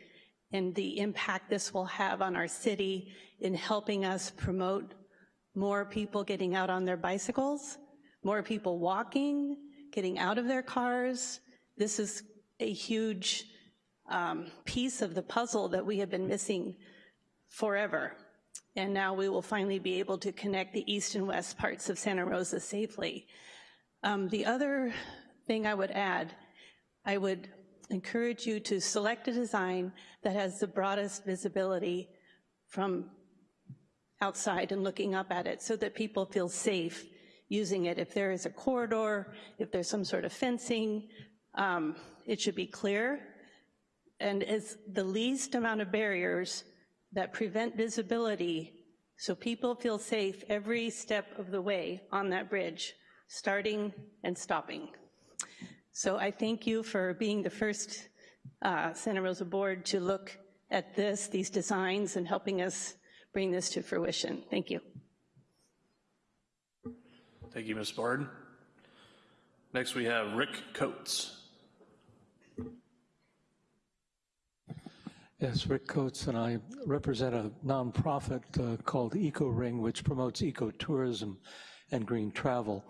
and the impact this will have on our city in helping us promote more people getting out on their bicycles, more people walking, getting out of their cars. This is a huge um, piece of the puzzle that we have been missing forever. And now we will finally be able to connect the east and west parts of Santa Rosa safely. Um, The other thing I would add, I would encourage you to select a design that has the broadest visibility from outside and looking up at it so that people feel safe using it. If there is a corridor, if there's some sort of fencing, um, it should be clear. And it's the least amount of barriers that prevent visibility so people feel safe every step of the way on that bridge, starting and stopping. So I thank you for being the first uh, Santa Rosa board to look at this, these designs, and helping us bring this to fruition. Thank you. Thank you, Ms. Bard. Next, we have Rick Coates. Yes, Rick Coates, and I represent a nonprofit uh, called Eco Ring, which promotes ecotourism and green travel.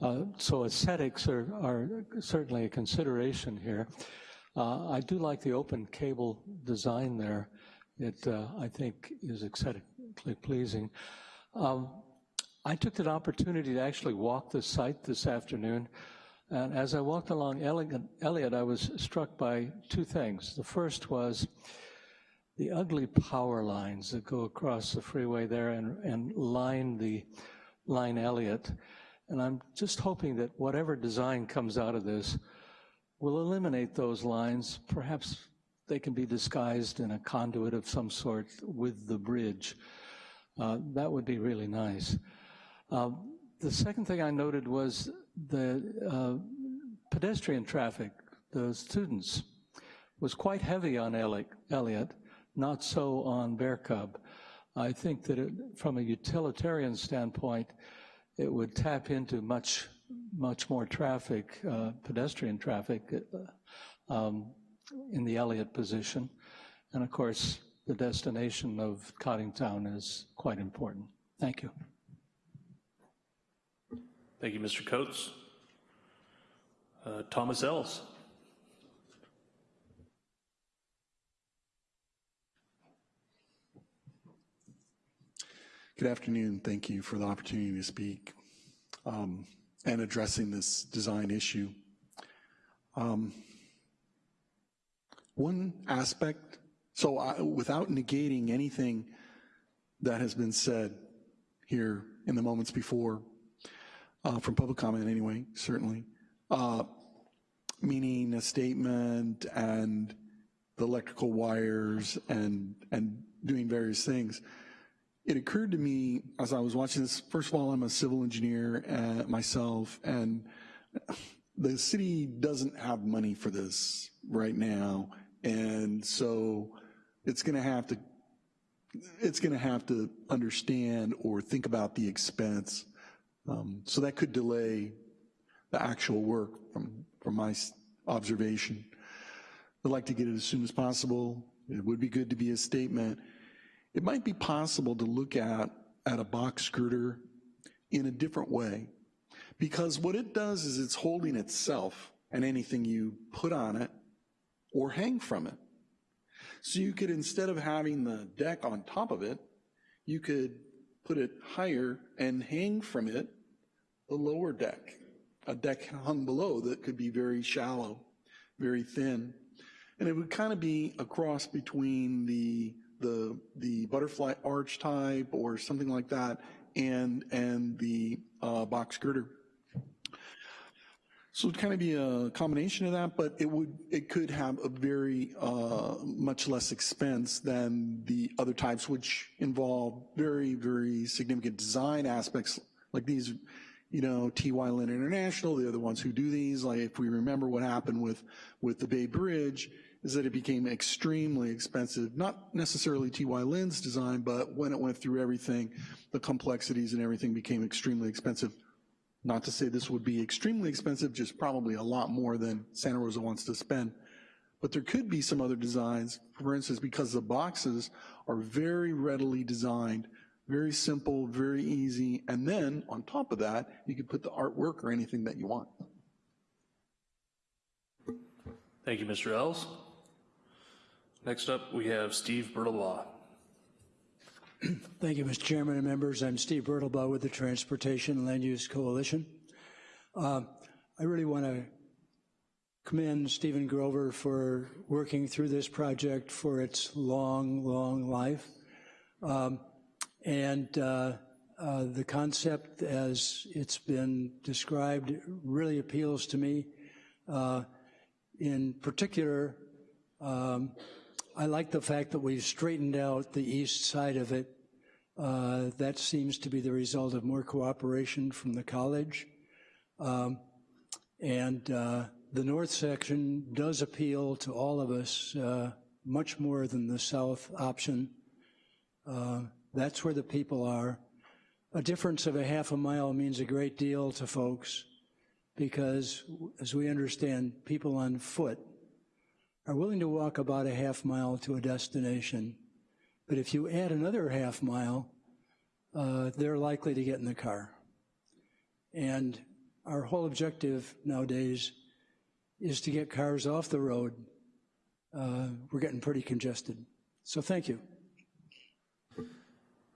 Uh, so aesthetics are, are, certainly a consideration here. Uh, I do like the open cable design there. It, uh, I think, is aesthetically pleasing. Um, I took an opportunity to actually walk the site this afternoon. And as I walked along Elliott, I was struck by two things. The first was the ugly power lines that go across the freeway there and, and line the line Elliott. And I'm just hoping that whatever design comes out of this will eliminate those lines. Perhaps they can be disguised in a conduit of some sort with the bridge. Uh, that would be really nice. Uh, the second thing I noted was the uh, pedestrian traffic, the students, was quite heavy on Elliott, not so on Bear Cub. I think that it, from a utilitarian standpoint, it would tap into much, much more traffic, uh, pedestrian traffic uh, um, in the Elliott position. And of course, the destination of Coddingtown is quite important. Thank you. Thank you, Mr. Coates. Uh, Thomas Ells. Good afternoon. Thank you for the opportunity to speak um, and addressing this design issue. Um, one aspect, so I, without negating anything that has been said here in the moments before, uh, from public comment anyway, certainly, uh, meaning a statement and the electrical wires and, and doing various things. It occurred to me as I was watching this, first of all, I'm a civil engineer uh, myself, and the city doesn't have money for this right now, and so it's gonna have to, it's gonna have to understand or think about the expense. Um, so that could delay the actual work from, from my observation. I'd like to get it as soon as possible. It would be good to be a statement. It might be possible to look at, at a box girder in a different way because what it does is it's holding itself and anything you put on it or hang from it. So you could, instead of having the deck on top of it, you could put it higher and hang from it the lower deck a deck hung below that could be very shallow, very thin. And it would kind of be a cross between the, the, the butterfly arch type or something like that and, and the uh, box girder. So it'd kind of be a combination of that, but it would it could have a very uh, much less expense than the other types, which involve very very significant design aspects like these you know, TY Lin International, the other ones who do these, like if we remember what happened with, with the Bay Bridge, is that it became extremely expensive, not necessarily TY Lin's design, but when it went through everything, the complexities and everything became extremely expensive. Not to say this would be extremely expensive, just probably a lot more than Santa Rosa wants to spend. But there could be some other designs, for instance, because the boxes are very readily designed very simple, very easy, and then on top of that, you could put the artwork or anything that you want. Thank you, Mr. Ells. Next up, we have Steve Bertolois. Thank you, Mr. Chairman and members. I'm Steve Birdlebough with the Transportation and Land Use Coalition. Uh, I really want to commend Stephen Grover for working through this project for its long, long life. Um, and uh, uh, the concept as it's been described really appeals to me. Uh, in particular, um, I like the fact that we've straightened out the east side of it. Uh, that seems to be the result of more cooperation from the college. Um, and uh, the north section does appeal to all of us uh, much more than the south option. Uh, that's where the people are. A difference of a half a mile means a great deal to folks because, as we understand, people on foot are willing to walk about a half mile to a destination. But if you add another half mile, uh, they're likely to get in the car. And our whole objective nowadays is to get cars off the road. Uh, we're getting pretty congested. So thank you.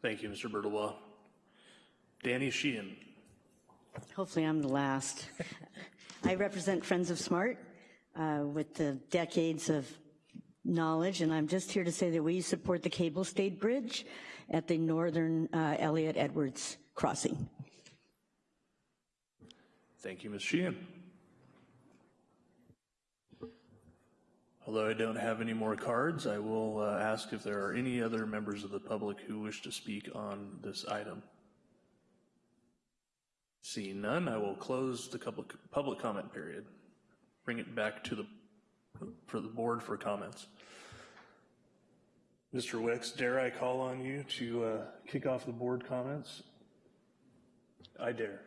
Thank you, Mr. Birdlebough. Danny Sheehan. Hopefully I'm the last. I represent Friends of Smart uh, with the decades of knowledge, and I'm just here to say that we support the cable stayed bridge at the northern uh, Elliott Edwards crossing. Thank you, Ms. Sheehan. Although I don't have any more cards, I will uh, ask if there are any other members of the public who wish to speak on this item. Seeing none, I will close the public, public comment period. Bring it back to the, for the board for comments. Mr. Wicks, dare I call on you to uh, kick off the board comments? I dare.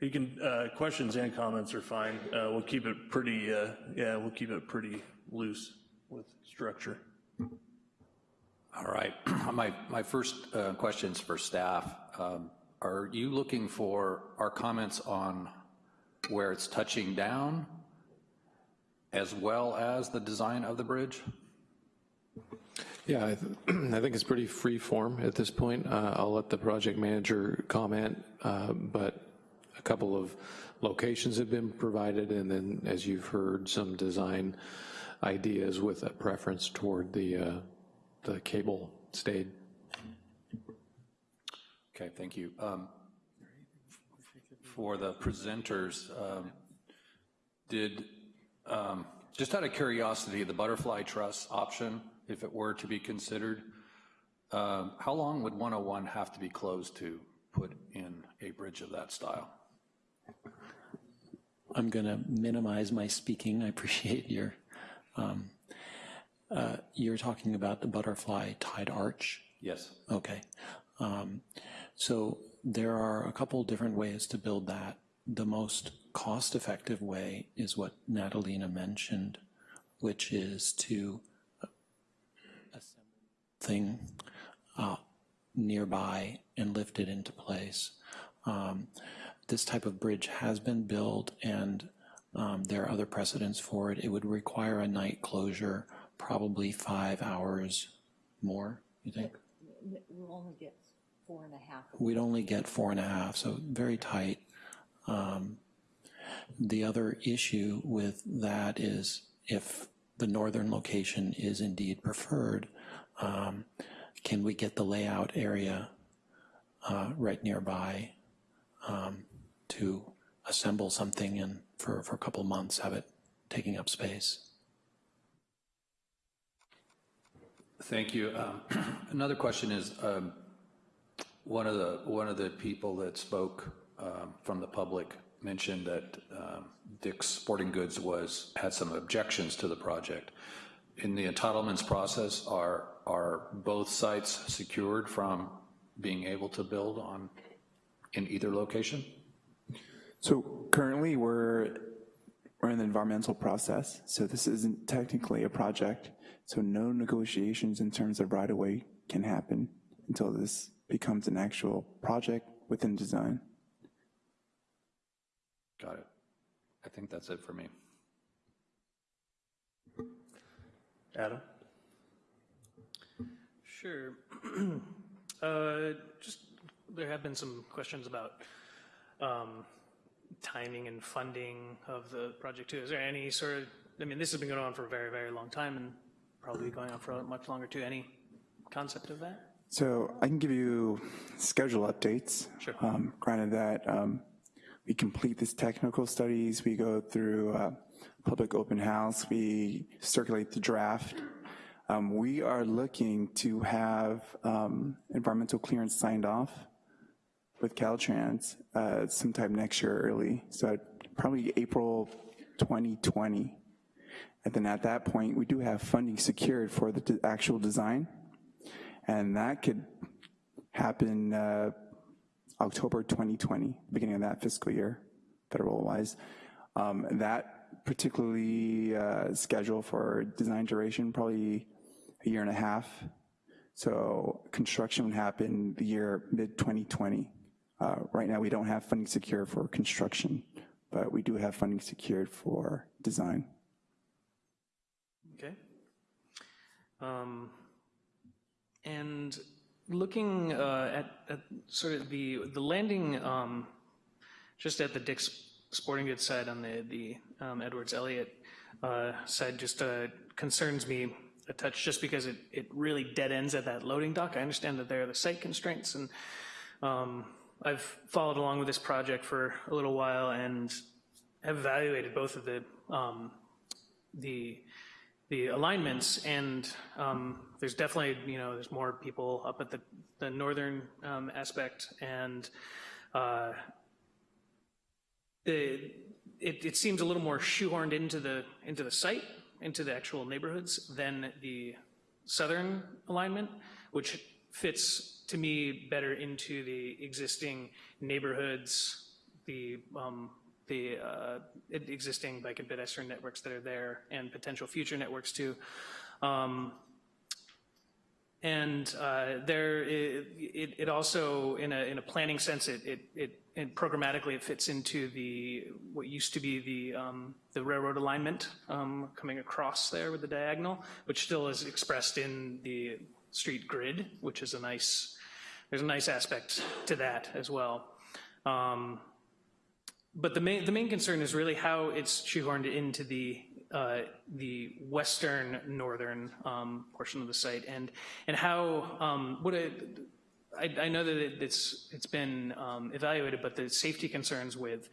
You can, uh, questions and comments are fine. Uh, we'll keep it pretty, uh, yeah, we'll keep it pretty loose with structure. All right. *clears throat* my, my first uh, questions for staff. Um, are you looking for our comments on where it's touching down as well as the design of the bridge? Yeah, I, th *clears throat* I think it's pretty free form at this point. Uh, I'll let the project manager comment, uh, but a couple of locations have been provided, and then, as you've heard, some design ideas with a preference toward the, uh, the cable stayed. Okay, thank you. Um, for the presenters, um, did, um, just out of curiosity, the butterfly truss option, if it were to be considered, um, how long would 101 have to be closed to put in a bridge of that style? I'm going to minimize my speaking. I appreciate your, um, uh, you're talking about the butterfly tied arch? Yes. Okay. Um, so there are a couple different ways to build that. The most cost-effective way is what Natalina mentioned, which is to assemble thing uh, nearby and lift it into place. Um, this type of bridge has been built and um, there are other precedents for it. It would require a night closure, probably five hours more, you think? We'll only get four and a half. We'd only get four and a half, so very tight. Um, the other issue with that is if the northern location is indeed preferred, um, can we get the layout area uh, right nearby um, to assemble something and for, for a couple months have it taking up space? Thank you. Um, *clears throat* another question is, um, one of the one of the people that spoke um, from the public mentioned that um, Dick's Sporting Goods was had some objections to the project. In the entitlements process, are are both sites secured from being able to build on in either location? So currently we're we're in the environmental process, so this isn't technically a project, so no negotiations in terms of right-of-way can happen until this becomes an actual project within design. Got it. I think that's it for me. Adam? Sure. *clears throat* uh, just there have been some questions about um, timing and funding of the project too. Is there any sort of? I mean, this has been going on for a very, very long time, and probably going on for much longer too. Any concept of that? So I can give you schedule updates. Sure. Um, granted that um, we complete these technical studies, we go through uh, public open house, we circulate the draft. Um, we are looking to have um, environmental clearance signed off with Caltrans uh, sometime next year early. So probably April 2020. And then at that point, we do have funding secured for the actual design. And that could happen uh, October 2020, beginning of that fiscal year, federal-wise. Um, that particularly uh, schedule for design duration, probably a year and a half. So construction would happen the year mid-2020. Uh, right now, we don't have funding secured for construction, but we do have funding secured for design. Okay. Um, and looking uh, at, at, sort of the the landing, um, just at the Dick's Sporting Goods side on the the um, Edwards Elliott uh, side, just uh, concerns me a touch, just because it it really dead ends at that loading dock. I understand that there are the site constraints, and um, I've followed along with this project for a little while and have evaluated both of the um, the the alignments and um, there's definitely you know there's more people up at the, the northern um, aspect and uh, the, it, it seems a little more shoehorned into the into the site into the actual neighborhoods than the southern alignment which fits to me better into the existing neighborhoods the um, the uh, existing bike and pedestrian networks that are there and potential future networks too. Um, and uh, there, it, it, it, also, in a, in a planning sense, it, it, it, it, programmatically it fits into the what used to be the um, the railroad alignment um, coming across there with the diagonal, which still is expressed in the street grid, which is a nice. There's a nice aspect to that as well. Um, but the main the main concern is really how it's shoehorned into the uh, the western northern um, portion of the site, and and how um, what a, I, I know that it, it's it's been um, evaluated, but the safety concerns with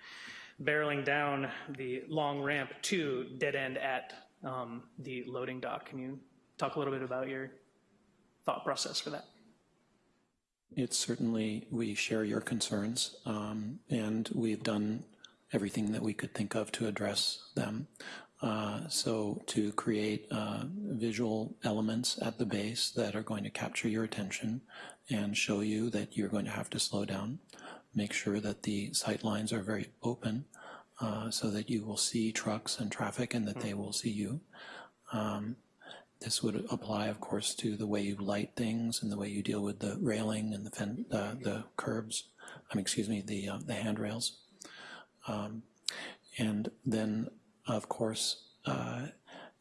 barreling down the long ramp to dead end at um, the loading dock. Can you talk a little bit about your thought process for that? It's certainly, we share your concerns, um, and we've done everything that we could think of to address them. Uh, so to create uh, visual elements at the base that are going to capture your attention and show you that you're going to have to slow down, make sure that the sight lines are very open uh, so that you will see trucks and traffic and that they will see you. Um, this would apply, of course, to the way you light things and the way you deal with the railing and the, uh, the curbs, I mean, excuse me, the, uh, the handrails. Um, and then, of course, uh,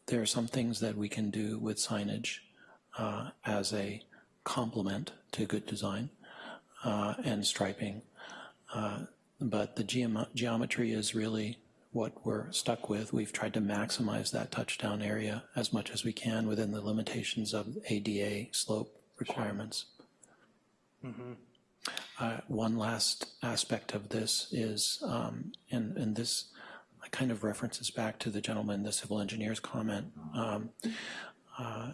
there are some things that we can do with signage uh, as a complement to good design uh, and striping. Uh, but the geom geometry is really what we're stuck with. We've tried to maximize that touchdown area as much as we can within the limitations of ADA slope requirements. Mm -hmm. Uh, one last aspect of this is, um, and, and this kind of references back to the gentleman, the civil engineer's comment. Um, uh,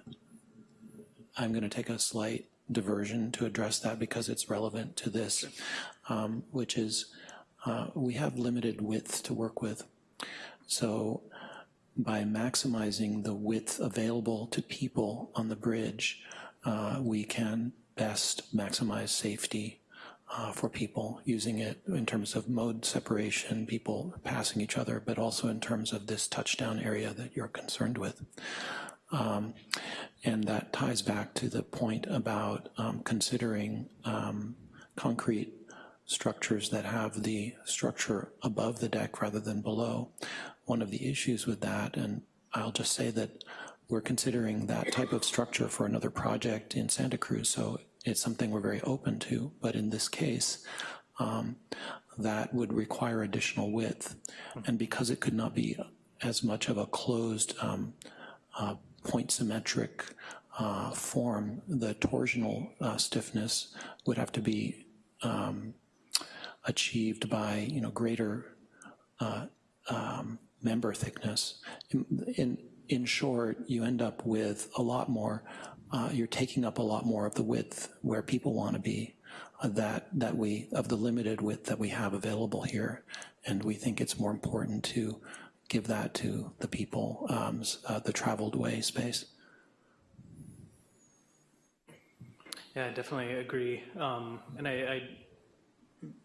I'm going to take a slight diversion to address that because it's relevant to this, um, which is uh, we have limited width to work with. So by maximizing the width available to people on the bridge, uh, we can best maximize safety uh, for people using it in terms of mode separation, people passing each other, but also in terms of this touchdown area that you're concerned with. Um, and that ties back to the point about um, considering um, concrete structures that have the structure above the deck rather than below. One of the issues with that, and I'll just say that we're considering that type of structure for another project in Santa Cruz, so it's something we're very open to, but in this case, um, that would require additional width. And because it could not be as much of a closed um, uh, point symmetric uh, form, the torsional uh, stiffness would have to be um, achieved by, you know, greater uh, um, member thickness. In, in, in, short, you end up with a lot more, uh, you're taking up a lot more of the width where people want to be uh, that, that we, of the limited width that we have available here. And we think it's more important to give that to the people, um, uh, the traveled way space. Yeah, I definitely agree. Um, and I, I,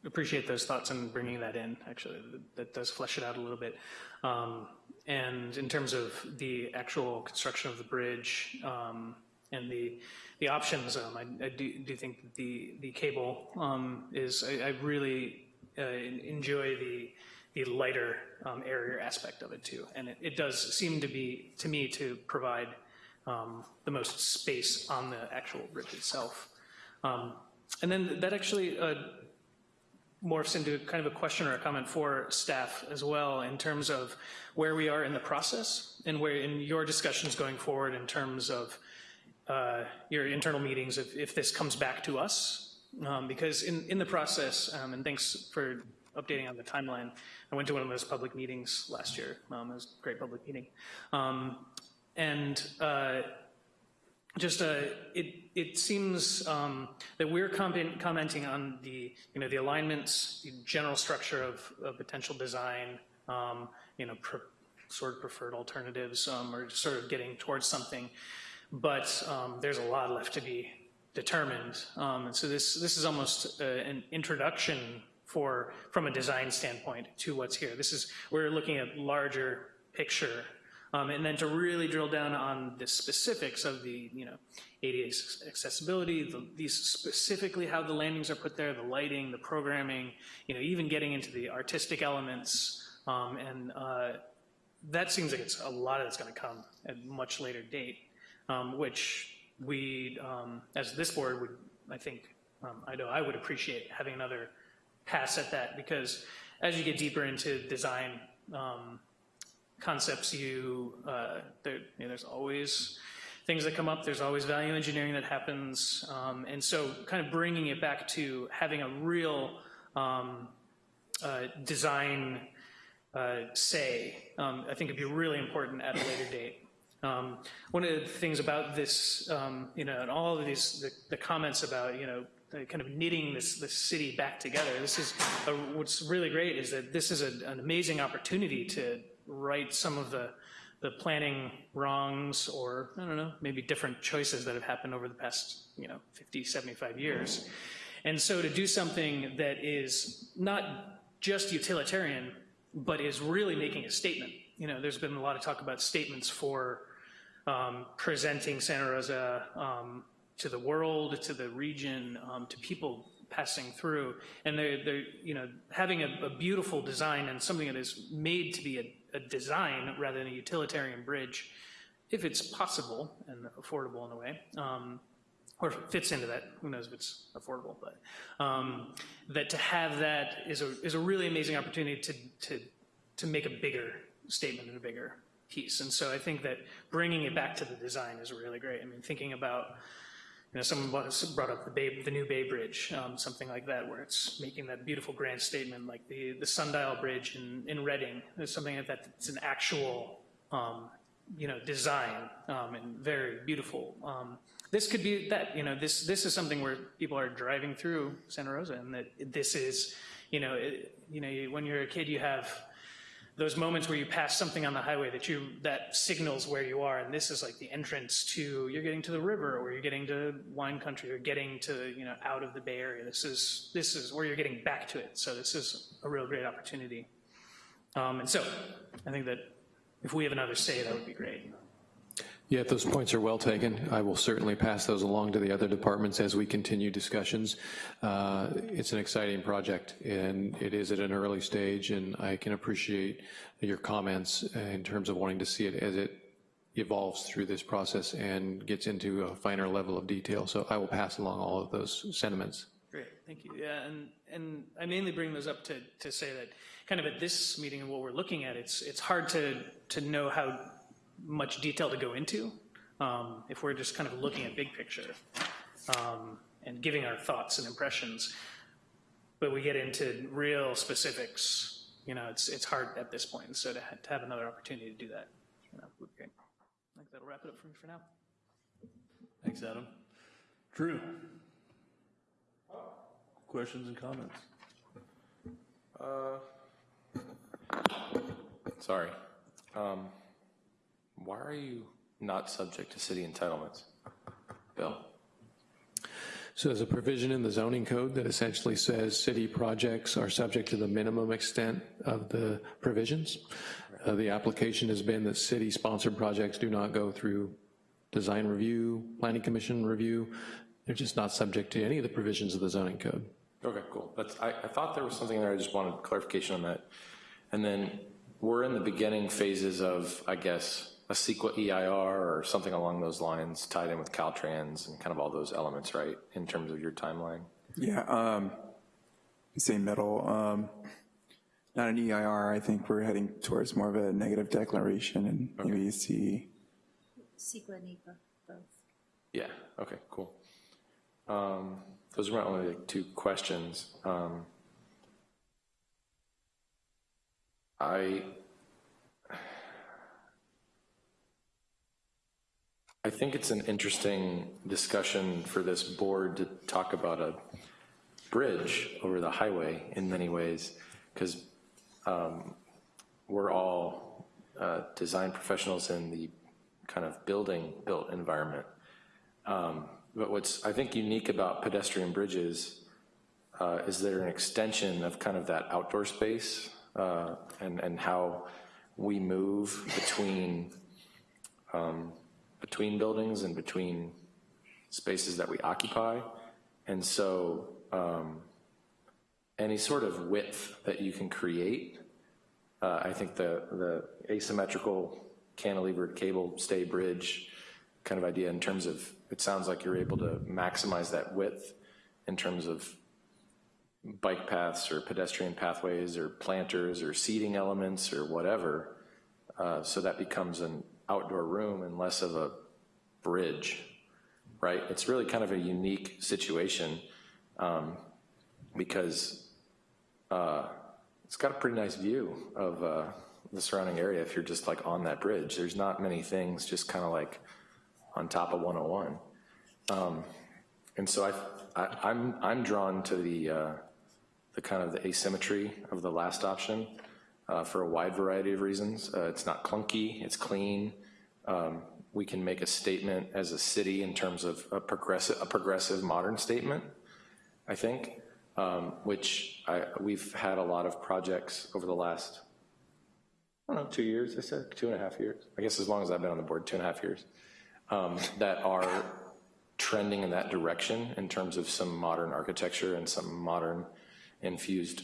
appreciate those thoughts and bringing that in, actually. That does flesh it out a little bit. Um, and in terms of the actual construction of the bridge um, and the the options, um, I, I do, do, think that the, the cable um, is, I, I really uh, enjoy the the lighter um, area aspect of it too. And it, it, does seem to be, to me, to provide um, the most space on the actual bridge itself. Um, and then that actually uh, morphs into kind of a question or a comment for staff as well in terms of where we are in the process and where in your discussions going forward in terms of uh, your internal meetings if, if this comes back to us. Um, because in, in the process, um, and thanks for updating on the timeline, I went to one of those public meetings last year. Um, it was a great public meeting. Um, and uh, just uh, it it seems um, that we're comment, commenting on the you know the alignments, the general structure of, of potential design, um, you know, sort of preferred alternatives, or sort of getting towards something. But um, there's a lot left to be determined, um, and so this this is almost uh, an introduction for from a design standpoint to what's here. This is we're looking at larger picture um, and then to really drill down on the specifics of the, you know, ADA accessibility, the, these specifically how the landings are put there, the lighting, the programming, you know, even getting into the artistic elements. Um, and uh, that seems like it's a lot of it's going to come at a much later date, um, which we, um, as this board would, I think, um, I know I would appreciate having another pass at that because as you get deeper into design, um, concepts you, uh, there, you know, there's always things that come up, there's always value engineering that happens, um, and so kind of bringing it back to having a real uh, design uh, say, um, I think it'd be really important at a later date. Um, one of the things about this, um, you know, and all of these, the, the comments about, you know, kind of knitting this, this city back together. This is a, what's really great is that this is a, an amazing opportunity to right some of the, the planning wrongs or, I don't know, maybe different choices that have happened over the past, you know, 50, 75 years. And so to do something that is not just utilitarian, but is really making a statement. You know, there's been a lot of talk about statements for um, presenting Santa Rosa um, to the world, to the region, um, to people passing through. And they're, they're you know, having a, a, beautiful design and something that is made to be a, a, design rather than a utilitarian bridge, if it's possible and affordable in a way, um, or fits into that, who knows if it's affordable, but um, that to have that is a, is a really amazing opportunity to, to, to make a bigger statement and a bigger piece. And so I think that bringing it back to the design is really great. I mean, thinking about you know, someone brought up the, Bay, the new Bay Bridge, um, something like that, where it's making that beautiful grand statement, like the, the Sundial Bridge in, in Redding. There's something like that that's an actual, um, you know, design um, and very beautiful. Um, this could be that, you know, this, this is something where people are driving through Santa Rosa and that this is, you know, it, you know, when you're a kid, you have those moments where you pass something on the highway that you that signals where you are and this is like the entrance to you're getting to the river or you're getting to wine country or getting to you know out of the bay area. This is this is where you're getting back to it. So this is a real great opportunity. Um, and so i think that if we have another say that would be great yeah, those points are well taken. I will certainly pass those along to the other departments as we continue discussions. Uh, it's an exciting project and it is at an early stage and I can appreciate your comments in terms of wanting to see it as it evolves through this process and gets into a finer level of detail. So I will pass along all of those sentiments. Great, thank you. Yeah, and, and I mainly bring those up to, to say that kind of at this meeting and what we're looking at, it's, it's hard to, to know how much detail to go into um, if we're just kind of looking at big picture um, and giving our thoughts and impressions. But we get into real specifics, you know, it's, it's hard at this point. So to, ha- to have another opportunity to do that, you know, would be great. I think that'll wrap it up for me for now. Thanks, Adam. Drew? Questions and comments? Uh, *coughs* Sorry. Um, Why are you not subject to city entitlements? Bill? So there's a provision in the zoning code that essentially says city projects are subject to the minimum extent of the provisions. Uh, The application has been that city-sponsored projects do not go through design review, planning commission review. They're just not subject to any of the provisions of the zoning code. Okay, cool. That's, I, I thought there was something there, I just wanted clarification on that. And then we're in the beginning phases of, I guess, a CEQA EIR or something along those lines tied in with Caltrans and kind of all those elements, right, in terms of your timeline? Yeah, um, say middle, um, not an EIR, I think we're heading towards more of a negative declaration and maybe you see, CEQA and NEPA, both. Yeah, okay, cool. Um, Those are my only like, two questions. Um, I, I think it's an interesting discussion for this board to talk about a bridge over the highway in many ways, because we're all uh, design professionals in the kind of building built environment. Um, But what's, I think, unique about pedestrian bridges uh, is they're an extension of kind of that outdoor space uh, and, and how we move between, um, between buildings and between spaces that we occupy. And so um, any sort of width that you can create, uh, I think the, the asymmetrical cantilevered cable stay bridge kind of idea in terms of, it sounds like you're able to maximize that width in terms of bike paths or pedestrian pathways or planters or seating elements or whatever. Uh, so that becomes an outdoor room and less of a bridge, right? It's really kind of a unique situation um, because uh, it's got a pretty nice view of uh, the surrounding area if you're just like on that bridge. There's not many things just kind of like on top of 101. Um, and so I, I, I'm, I'm drawn to the, uh, the kind of the asymmetry of the last option uh, for a wide variety of reasons. Uh, it's not clunky, it's clean. Um, we can make a statement as a city in terms of a progressive, a progressive modern statement, I think, um, which I, we've had a lot of projects over the last, I don't know, two years, I said, two and a half years. I guess as long as I've been on the board, two and a half years, um, that are trending in that direction in terms of some modern architecture and some modern infused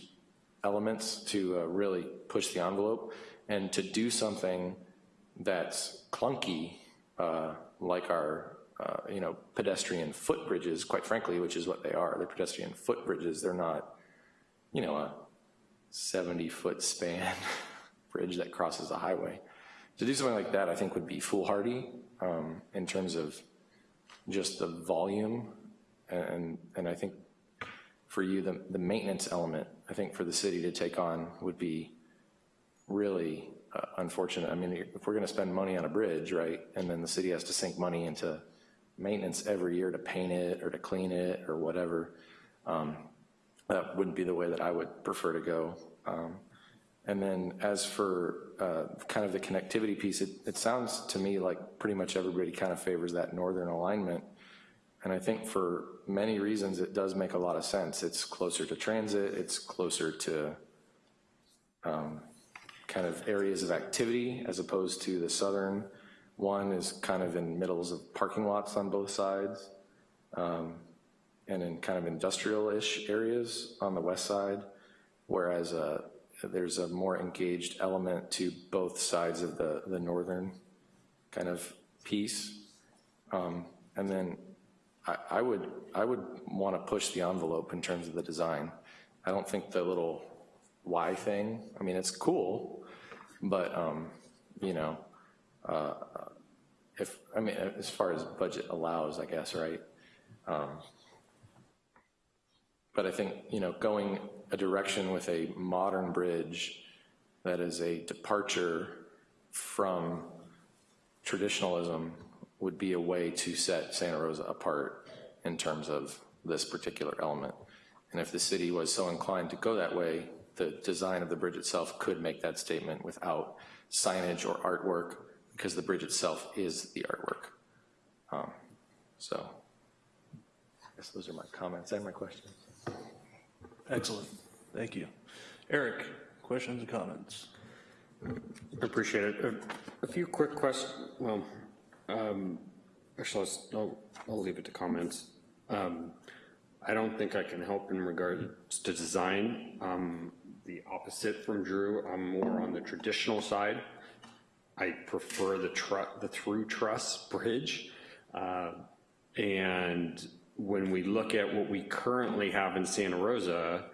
elements to uh, really push the envelope and to do something that's clunky, uh, like our, uh, you know, pedestrian footbridges, quite frankly, which is what they are. They're pedestrian footbridges. They're not, you know, a 70-foot span *laughs* bridge that crosses a highway. To do something like that, I think would be foolhardy um, in terms of just the volume, and, and I think for you, the, the maintenance element, I think for the city to take on would be really uh, unfortunate. I mean, if we're gonna spend money on a bridge, right, and then the city has to sink money into maintenance every year to paint it or to clean it or whatever, um, that wouldn't be the way that I would prefer to go. Um, and then as for uh, kind of the connectivity piece, it, it sounds to me like pretty much everybody kind of favors that northern alignment. And I think for many reasons, it does make a lot of sense. It's closer to transit, it's closer to um, kind of areas of activity as opposed to the southern one is kind of in middles of parking lots on both sides um, and in kind of industrial-ish areas on the west side, whereas uh, there's a more engaged element to both sides of the, the northern kind of piece. Um, And then I, I would, I would want to push the envelope in terms of the design. I don't think the little Y thing, I mean, it's cool, but, um, you know, uh, if, I mean, as far as budget allows, I guess, right? Um, But I think, you know, going a direction with a modern bridge that is a departure from traditionalism would be a way to set Santa Rosa apart in terms of this particular element. And if the city was so inclined to go that way, the design of the bridge itself could make that statement without signage or artwork, because the bridge itself is the artwork. Um, So, I guess those are my comments and my questions. Excellent, thank you. Eric, questions and comments? Appreciate it. A, a few quick questions. Well, um, actually, I'll, I'll leave it to comments. Um, I don't think I can help in regards to design. Um, the opposite from Drew. I'm more on the traditional side. I prefer the the through truss bridge. Uh, and when we look at what we currently have in Santa Rosa,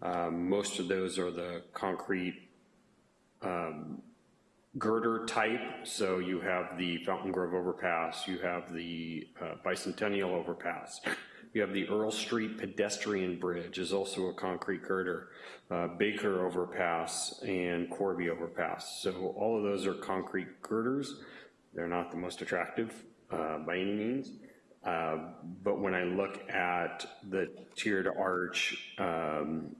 um, most of those are the concrete um, girder type. So you have the Fountaingrove overpass, you have the uh, Bicentennial overpass, you have the Earl Street pedestrian bridge is also a concrete girder, uh, Baker overpass and Corby overpass. So all of those are concrete girders. They're not the most attractive uh, by any means. Uh, but when I look at the tiered arch um,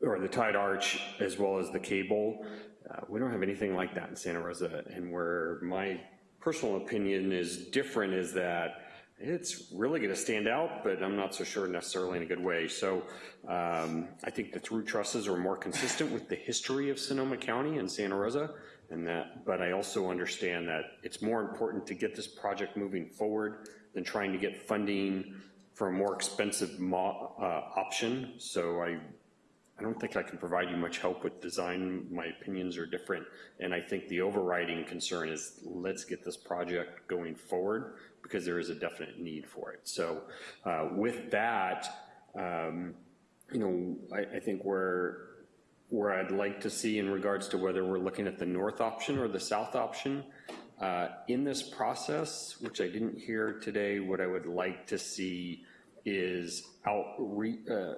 or the tied arch as well as the cable, uh, we don't have anything like that in Santa Rosa. And where my personal opinion is different is that it's really going to stand out, but I'm not so sure necessarily in a good way. So um, I think the through trusses are more consistent with the history of Sonoma County and Santa Rosa, and that. But I also understand that it's more important to get this project moving forward than trying to get funding for a more expensive mo- uh, option. So I I don't think I can provide you much help with design. My opinions are different. And I think the overriding concern is let's get this project going forward because there is a definite need for it. So uh, with that, um, you know, I, I think where, where I'd like to see in regards to whether we're looking at the north option or the south option, uh, in this process, which I didn't hear today, what I would like to see is outreach, uh,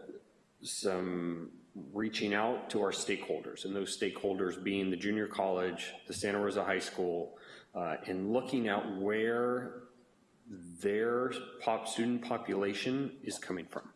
some reaching out to our stakeholders, and those stakeholders being the junior college, the Santa Rosa High School, uh, and looking at where their pop student population is coming from,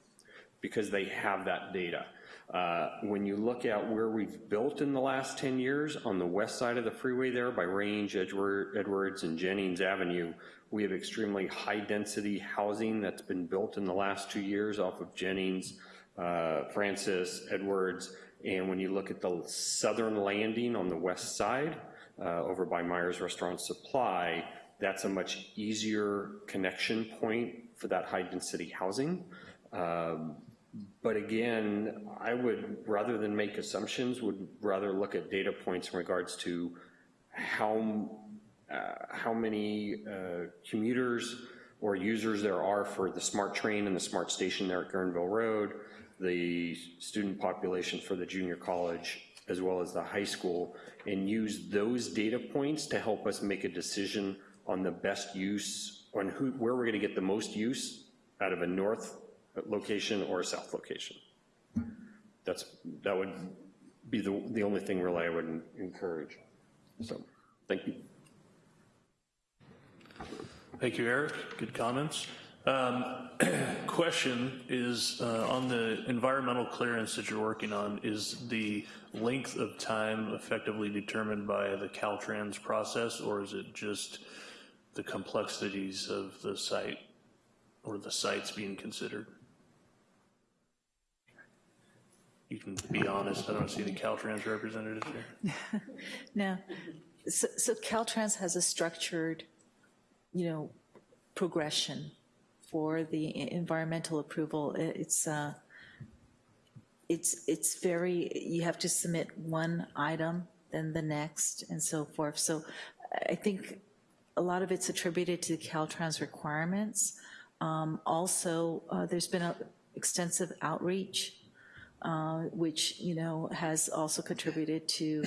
because they have that data. Uh, when you look at where we've built in the last 10 years on the west side of the freeway there by Range, Edward, Edwards, and Jennings Avenue, we have extremely high density housing that's been built in the last two years off of Jennings, uh, Francis, Edwards, and when you look at the southern landing on the west side, uh, over by Myers Restaurant Supply, that's a much easier connection point for that high density housing. Um, but again, I would, rather than make assumptions, would rather look at data points in regards to how, uh, how many uh, commuters or users there are for the SMART train and the SMART station there at Guerneville Road, the student population for the junior college, as well as the high school, and use those data points to help us make a decision on the best use, on who, where we're gonna get the most use out of a north location or a south location. That's, that would be the, the only thing really I would encourage. So, thank you. Thank you, Eric. Good comments. Um, *clears throat* question is uh, on the environmental clearance that you're working on, is the length of time effectively determined by the Caltrans process, or is it just the complexities of the site or the sites being considered? You can be honest, I don't see any Caltrans representatives here. *laughs* No. So, so Caltrans has a structured, you know, progression for the environmental approval. It's, uh, it's, it's very, you have to submit one item, then the next, and so forth. So I think a lot of it's attributed to the Caltrans requirements. Um, Also, uh, there's been a extensive outreach, uh, which, you know, has also contributed to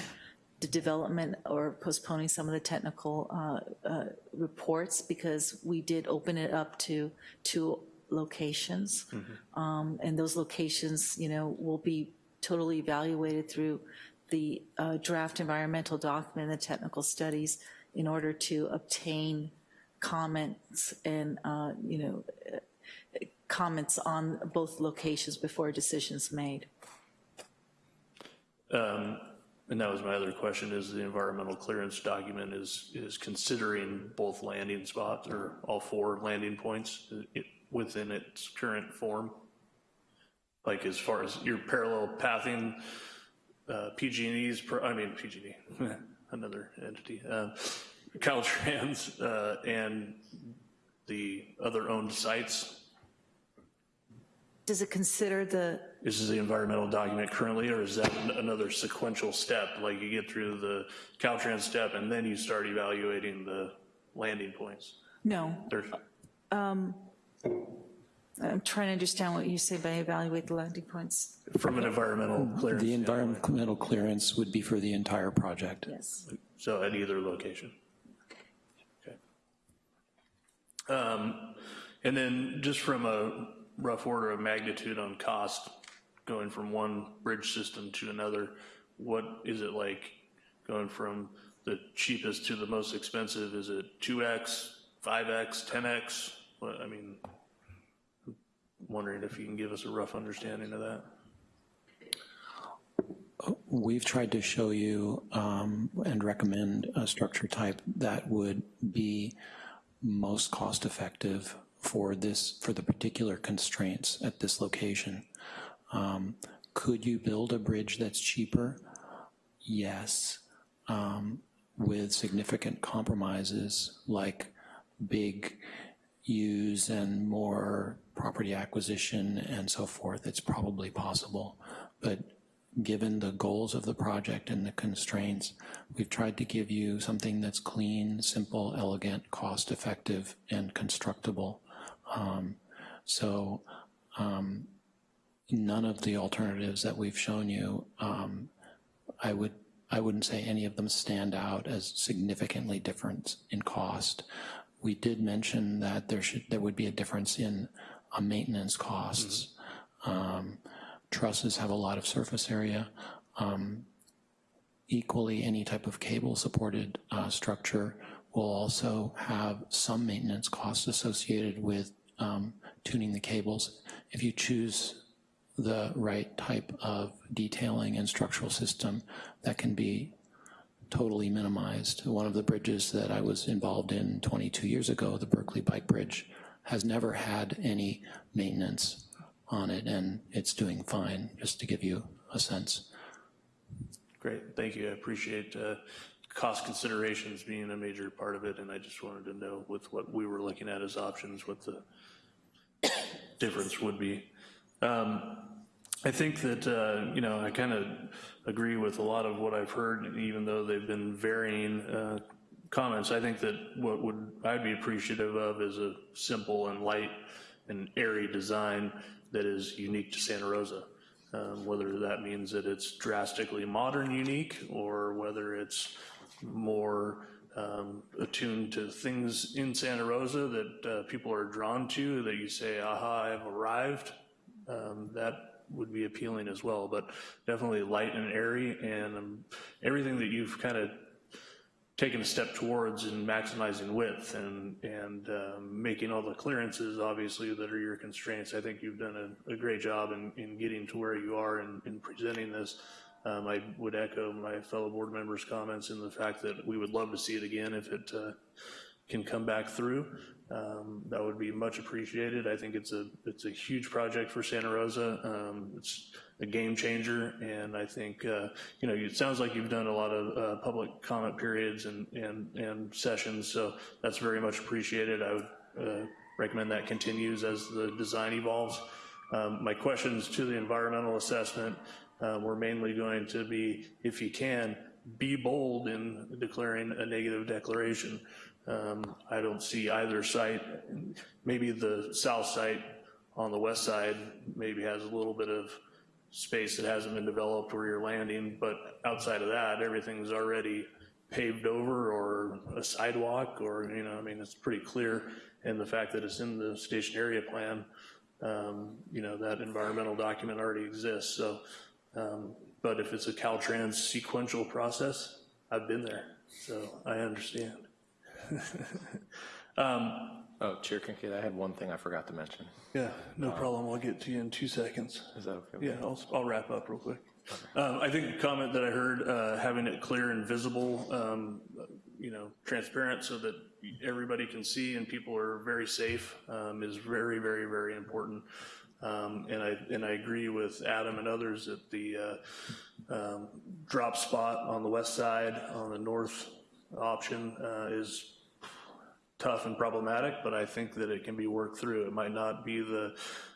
the development or postponing some of the technical uh, uh, reports because we did open it up to two locations. Um, And those locations, you know, will be totally evaluated through the uh, draft environmental document, and the technical studies, in order to obtain comments and, uh, you know, comments on both locations before a decision's made. Um, And that was my other question, is the environmental clearance document is, is considering both landing spots or all four landing points within its current form? Like as far as your parallel pathing, uh, PG&E's, I mean, PG&E, *laughs* another entity, uh, Caltrans, uh, and the other owned sites, Does it consider the, This is the environmental document currently, or is that an- another sequential step? Like you get through the Caltrans step and then you start evaluating the landing points? no, There's, um, I'm trying to understand what you say by evaluate the landing points. from an environmental clearance, The environmental clearance would be for the entire project. Yes. so at either location? Okay. Um, And then just from a rough order of magnitude on cost, going from one bridge system to another, what is it like going from the cheapest to the most expensive? Is it 2X, 5X, 10X? What, I mean, I'm wondering if you can give us a rough understanding of that. We've tried to show you um, and recommend a structure type that would be most cost-effective for this, for the particular constraints at this location. Um, Could you build a bridge that's cheaper? Yes, um, with significant compromises like big use and more property acquisition and so forth, it's probably possible. But given the goals of the project and the constraints, we've tried to give you something that's clean, simple, elegant, cost-effective, and constructible. Um, So um, none of the alternatives that we've shown you, um, I would, I wouldn't say any of them stand out as significantly different in cost. We did mention that there should, there would be a difference in maintenance costs. Um, Trusses have a lot of surface area. Um, Equally, any type of cable-supported uh, structure will also have some maintenance costs associated with um, tuning the cables. If you choose the right type of detailing and structural system, that can be totally minimized. One of the bridges that I was involved in 22 years ago, the Berkeley Bike Bridge, has never had any maintenance on it, and it's doing fine, just to give you a sense. Great, thank you. I appreciate uh, cost considerations being a major part of it, and I just wanted to know with what we were looking at as options, what the *coughs* difference would be. Um, I think that, uh, you know, I kind of agree with a lot of what I've heard, even though they've been varying uh, comments. I think that what would, I'd be appreciative of is a simple and light and airy design that is unique to Santa Rosa. Um, Whether that means that it's drastically modern unique, or whether it's more um, attuned to things in Santa Rosa that uh, people are drawn to, that you say, aha, I've arrived, um, that would be appealing as well, but definitely light and airy, and um, everything that you've kind of taken a step towards in maximizing width and, and um, making all the clearances, obviously, that are your constraints. I think you've done a, a great job in, in getting to where you are in, in presenting this. Um, I would echo my fellow board members' comments in the fact that we would love to see it again if it uh, can come back through. Um, That would be much appreciated. I think it's a, it's a huge project for Santa Rosa. Um, It's a game changer, and I think, uh, you know, it sounds like you've done a lot of uh, public comment periods and, and, and sessions, so that's very much appreciated. I would uh, recommend that continues as the design evolves. Um, My questions to the environmental assessment uh, were mainly going to be, if you can, be bold in declaring a negative declaration. Um, I don't see either site, maybe the south site on the west side maybe has a little bit of space that hasn't been developed where you're landing, but outside of that, everything's already paved over or a sidewalk or, you know, I mean, it's pretty clear. And the fact that it's in the station area plan, um, you know, that environmental document already exists. So, um, but if it's a Caltrans sequential process, I've been there, so I understand. *laughs* um, Oh, Chair Kincaid, I had one thing I forgot to mention. yeah, no problem. I'll get to you in two seconds. Is that okay? Yeah. I'll, I'll wrap up real quick. Um, I think the comment that I heard, uh, having it clear and visible, um, you know, transparent so that everybody can see and people are very safe, um, is very, very, very important. Um, and I, and I agree with Adam and others that the, uh, um, drop spot on the west side, on the north option, uh, is tough and problematic, but I think that it can be worked through. It might not be the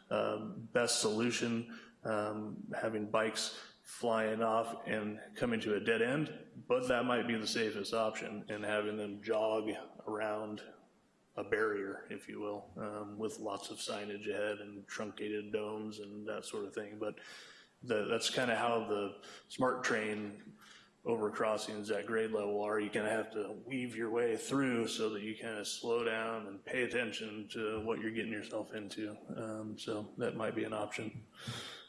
um, best solution, um, having bikes flying off and coming to a dead end, but that might be the safest option, and having them jog around a barrier, if you will, um, with lots of signage ahead and truncated domes and that sort of thing. But the, that's kind of how the SMART train over crossings at grade level are. You kind of have to weave your way through so that you kind of slow down and pay attention to what you're getting yourself into. Um, so that might be an option.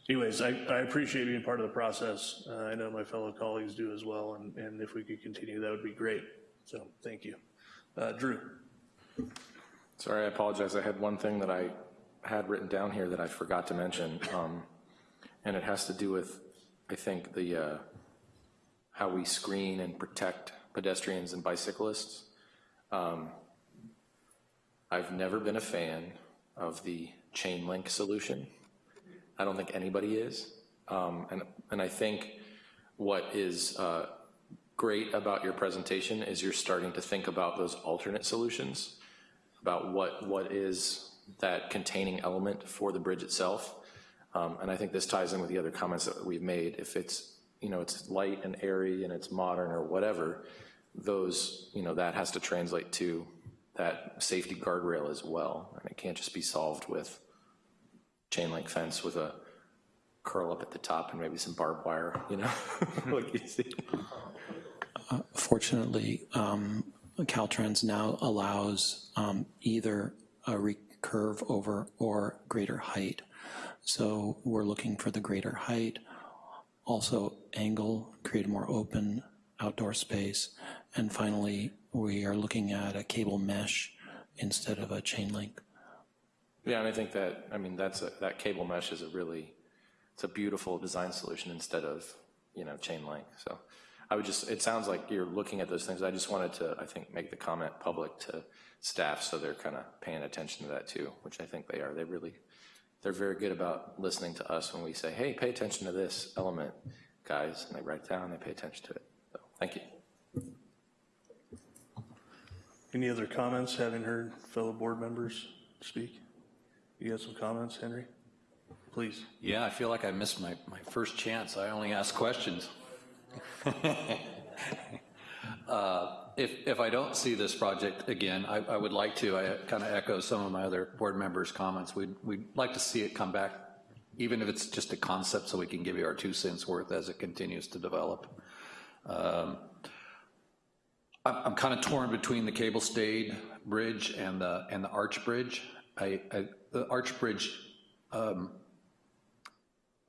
Anyways, I, I appreciate being part of the process. Uh, I know my fellow colleagues do as well, and, and if we could continue, that would be great. So thank you. Uh, Drew. Sorry, I apologize. I had one thing that I had written down here that I forgot to mention, um, and it has to do with, I think, the uh, how we screen and protect pedestrians and bicyclists. Um, I've never been a fan of the chain link solution. I don't think anybody is. Um, and, and I think what is uh, great about your presentation is you're starting to think about those alternate solutions, about what, what is that containing element for the bridge itself. Um, and I think this ties in with the other comments that we've made. If it's, you know, it's light and airy and it's modern or whatever, those, you know, that has to translate to that safety guardrail as well. And it can't just be solved with chain link fence with a curl up at the top and maybe some barbed wire, you know, *laughs* like you see. Uh, Fortunately, um, Caltrans now allows um, either a recurve over or greater height. So we're looking for the greater height, also angle, create a more open outdoor space, and finally, we are looking at a cable mesh instead of a chain link. Yeah, and I think that, I mean, that's a, that cable mesh is a really, it's a beautiful design solution instead of, you know, chain link. So I would just, it sounds like you're looking at those things. I just wanted to, I think, make the comment public to staff so they're kind of paying attention to that too, which I think they are. They really, they're very good about listening to us when we say, hey, pay attention to this element, guys, and they write it down, they pay attention to it. So, thank you. Any other comments, having heard fellow board members speak? You got some comments, Henry? Please. Yeah, I feel like I missed my, my first chance. I only ask questions. *laughs* uh, if, if I don't see this project again, I, I would like to, I kind of echo some of my other board members' comments. We'd, we'd like to see it come back, even if it's just a concept, so we can give you our two cents worth as it continues to develop. Um, I'm, I'm kind of torn between the cable stayed bridge and the, and the arch bridge. I, I, the arch bridge um,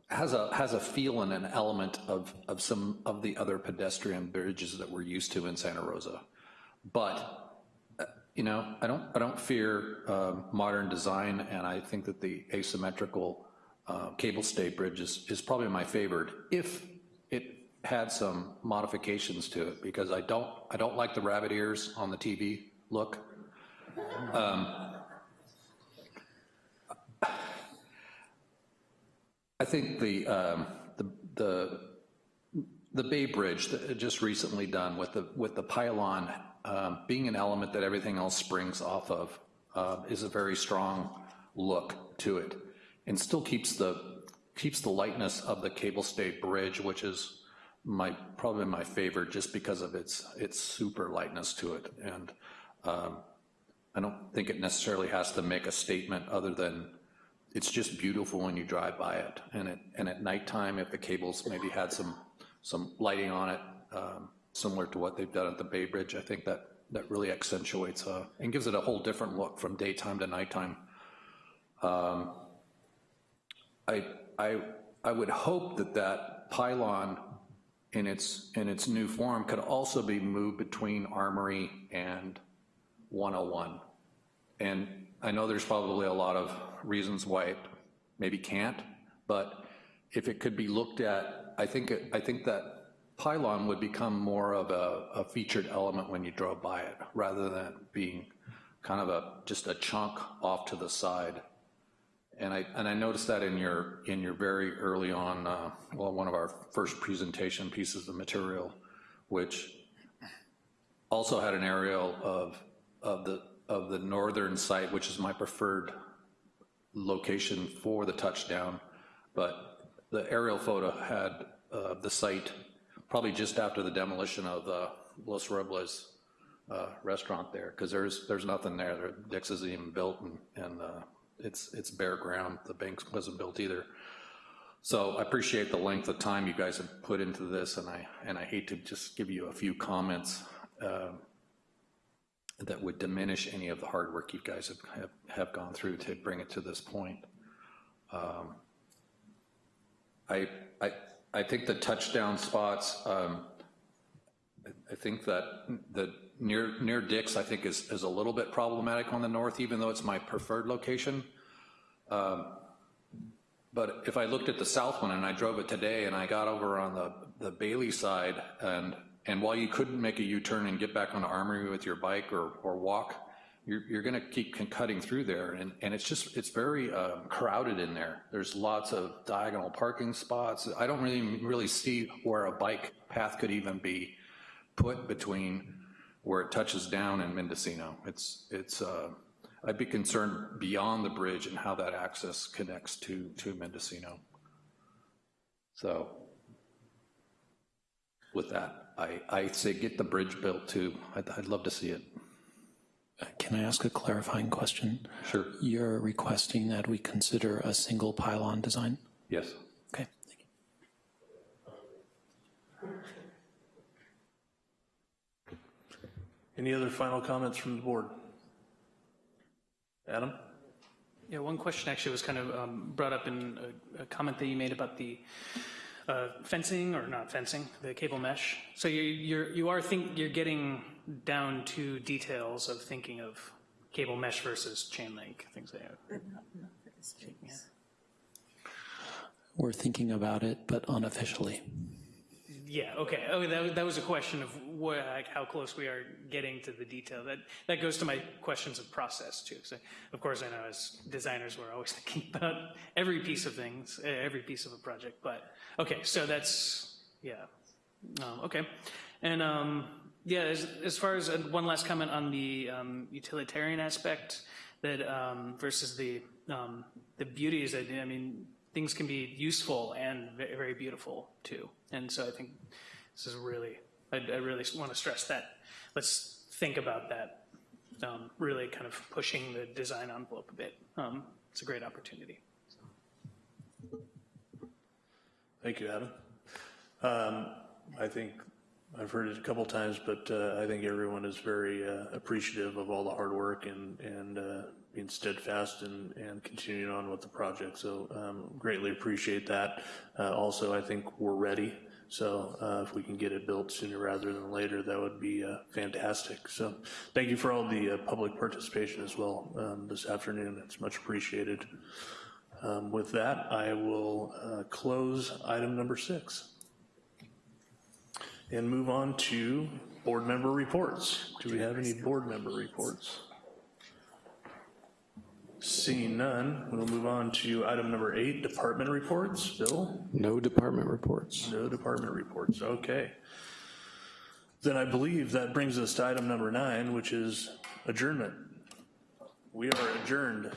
has a has a feel and an element of of some of the other pedestrian bridges that we're used to in Santa Rosa, but uh, you know I don't I don't fear uh, modern design, and I think that the asymmetrical uh, cable stayed bridge is is probably my favorite if it had some modifications to it because I don't I don't like the rabbit ears on the TV look. Um, I think the, um, the, the, the Bay Bridge that just recently done with the, with the pylon um, being an element that everything else springs off of uh, is a very strong look to it and still keeps the, keeps the lightness of the cable stay bridge, which is my, probably my favorite just because of its, its super lightness to it. And um, I don't think it necessarily has to make a statement other than it's just beautiful when you drive by it. And it, and at nighttime, if the cables maybe had some, some lighting on it, um, similar to what they've done at the Bay Bridge, I think that, that really accentuates uh, and gives it a whole different look from daytime to nighttime. Um, I, I, I would hope that that pylon in its, in its new form could also be moved between Armory and 101. And I know there's probably a lot of reasons why it maybe can't, but if it could be looked at, I think, it, I think that pylon would become more of a, a featured element when you drove by it, rather than being kind of a, just a chunk off to the side. And I, and I noticed that in your, in your very early on, uh, well, one of our first presentation pieces of material, which also had an aerial of, of the, of the northern site, which is my preferred location for the touchdown. But the aerial photo had uh, the site probably just after the demolition of the Los Robles uh, restaurant there, because there's, there's nothing there. Dick's isn't even built, and, and uh, it's, it's bare ground. The bank wasn't built either. So I appreciate the length of time you guys have put into this, and I, and I hate to just give you a few comments uh, that would diminish any of the hard work you guys have, have, have gone through to bring it to this point. Um, I, I, I think the touchdown spots, um, I think that the near near Dick's, I think, is, is a little bit problematic on the north, even though it's my preferred location. Um, but if I looked at the south one and I drove it today and I got over on the, the Bailey side and and while you couldn't make a U-turn and get back onto Armory with your bike or, or walk, you're, you're gonna keep cutting through there and, and it's just, it's very um, crowded in there. There's lots of diagonal parking spots. I don't really, really see where a bike path could even be put between where it touches down in Mendocino. It's, it's, uh, I'd be concerned beyond the bridge and how that access connects to, to Mendocino. So with that, I, I say get the bridge built too. I'd, I'd love to see it. Can I ask a clarifying question? Sure. You're requesting that we consider a single pylon design? Yes. Okay. Any other final comments from the board? Adam? Yeah, one question actually was kind of um, brought up in a, a, comment that you made about the uh, fencing or not fencing, the cable mesh. So you, you're you are think you're getting down to details of thinking of cable mesh versus chain link things like that. Yeah. We're thinking about it, but unofficially. Yeah, okay. Oh, that, that was a question of what, like how close we are getting to the detail. That that goes to my questions of process too. So, of course, I know as designers, we're always *laughs* thinking about every piece of things, every piece of a project. But okay, so that's yeah. Um, okay, and um, yeah, as, as far as uh, one last comment on the um, utilitarian aspect that um, versus the um, the beauty is that I mean things can be useful and very, beautiful too. And so I think this is really, I, I really want to stress that. Let's think about that, um, really kind of pushing the design envelope a bit. Um, it's a great opportunity. Thank you, Adam. Um, I think I've heard it a couple times, but uh, I think everyone is very uh, appreciative of all the hard work and, and uh, being steadfast and, and continuing on with the project. So um, greatly appreciate that. Uh, also, I think we're ready. So uh, if we can get it built sooner rather than later, that would be uh, fantastic. So thank you for all the uh, public participation as well um, this afternoon. It's much appreciated. Um, with that, I will uh, close item number six and move on to board member reports. Do we have any board member reports? Seeing none, we'll move on to item number eight, department reports. Bill? No department reports. No department reports, okay. Then I believe that brings us to item number nine, which is adjournment. We are adjourned.